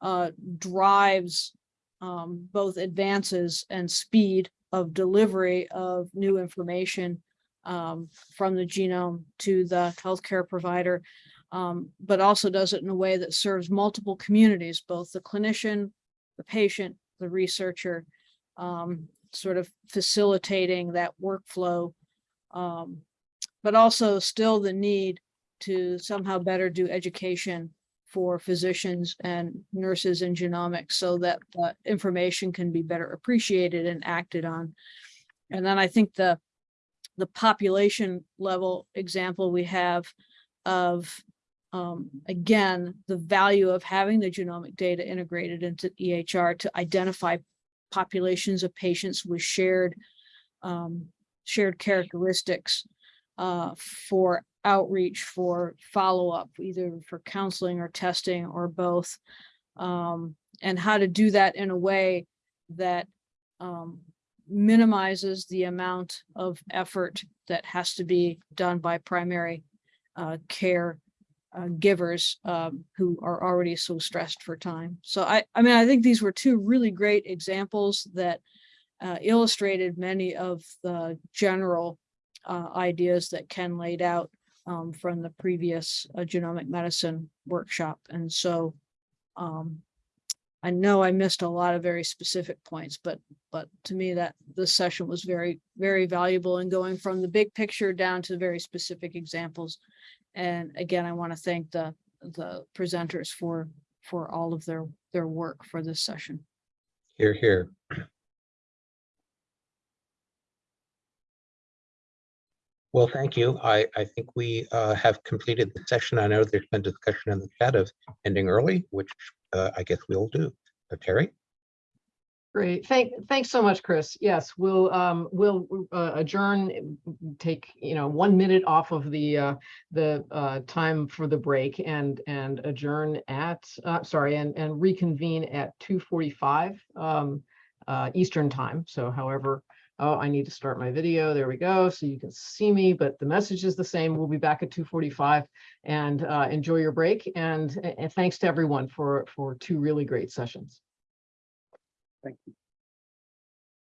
uh, drives um, both advances and speed of delivery of new information um, from the genome to the healthcare provider, um, but also does it in a way that serves multiple communities, both the clinician, the patient, the researcher, um, sort of facilitating that workflow. Um, but also still the need to somehow better do education for physicians and nurses in genomics so that the information can be better appreciated and acted on. And then I think the the population level example we have of um, again, the value of having the genomic data integrated into EHR to identify populations of patients with shared um, shared characteristics uh, for outreach, for follow-up, either for counseling or testing or both. Um, and how to do that in a way that um, minimizes the amount of effort that has to be done by primary uh, care uh, givers um, who are already so stressed for time. So I, I mean, I think these were two really great examples that uh, illustrated many of the general uh, ideas that Ken laid out um, from the previous uh, genomic medicine workshop. And so um, I know I missed a lot of very specific points, but but to me that this session was very, very valuable in going from the big picture down to very specific examples. And again, I want to thank the the presenters for for all of their their work for this session. Here, here. Well, thank you. I, I think we uh, have completed the session. I know there's been discussion in the chat of ending early, which uh, I guess we'll do. Uh, Terry? Great. Thank, thanks so much, Chris. Yes, we'll, um, we'll uh, adjourn, take, you know, one minute off of the, uh, the, uh, time for the break and, and adjourn at, uh, sorry, and, and reconvene at two forty-five, um, uh, Eastern time. So however, oh, I need to start my video. There we go. So you can see me, but the message is the same. We'll be back at two forty-five and, uh, enjoy your break. And, and thanks to everyone for, for two really great sessions. Thank you.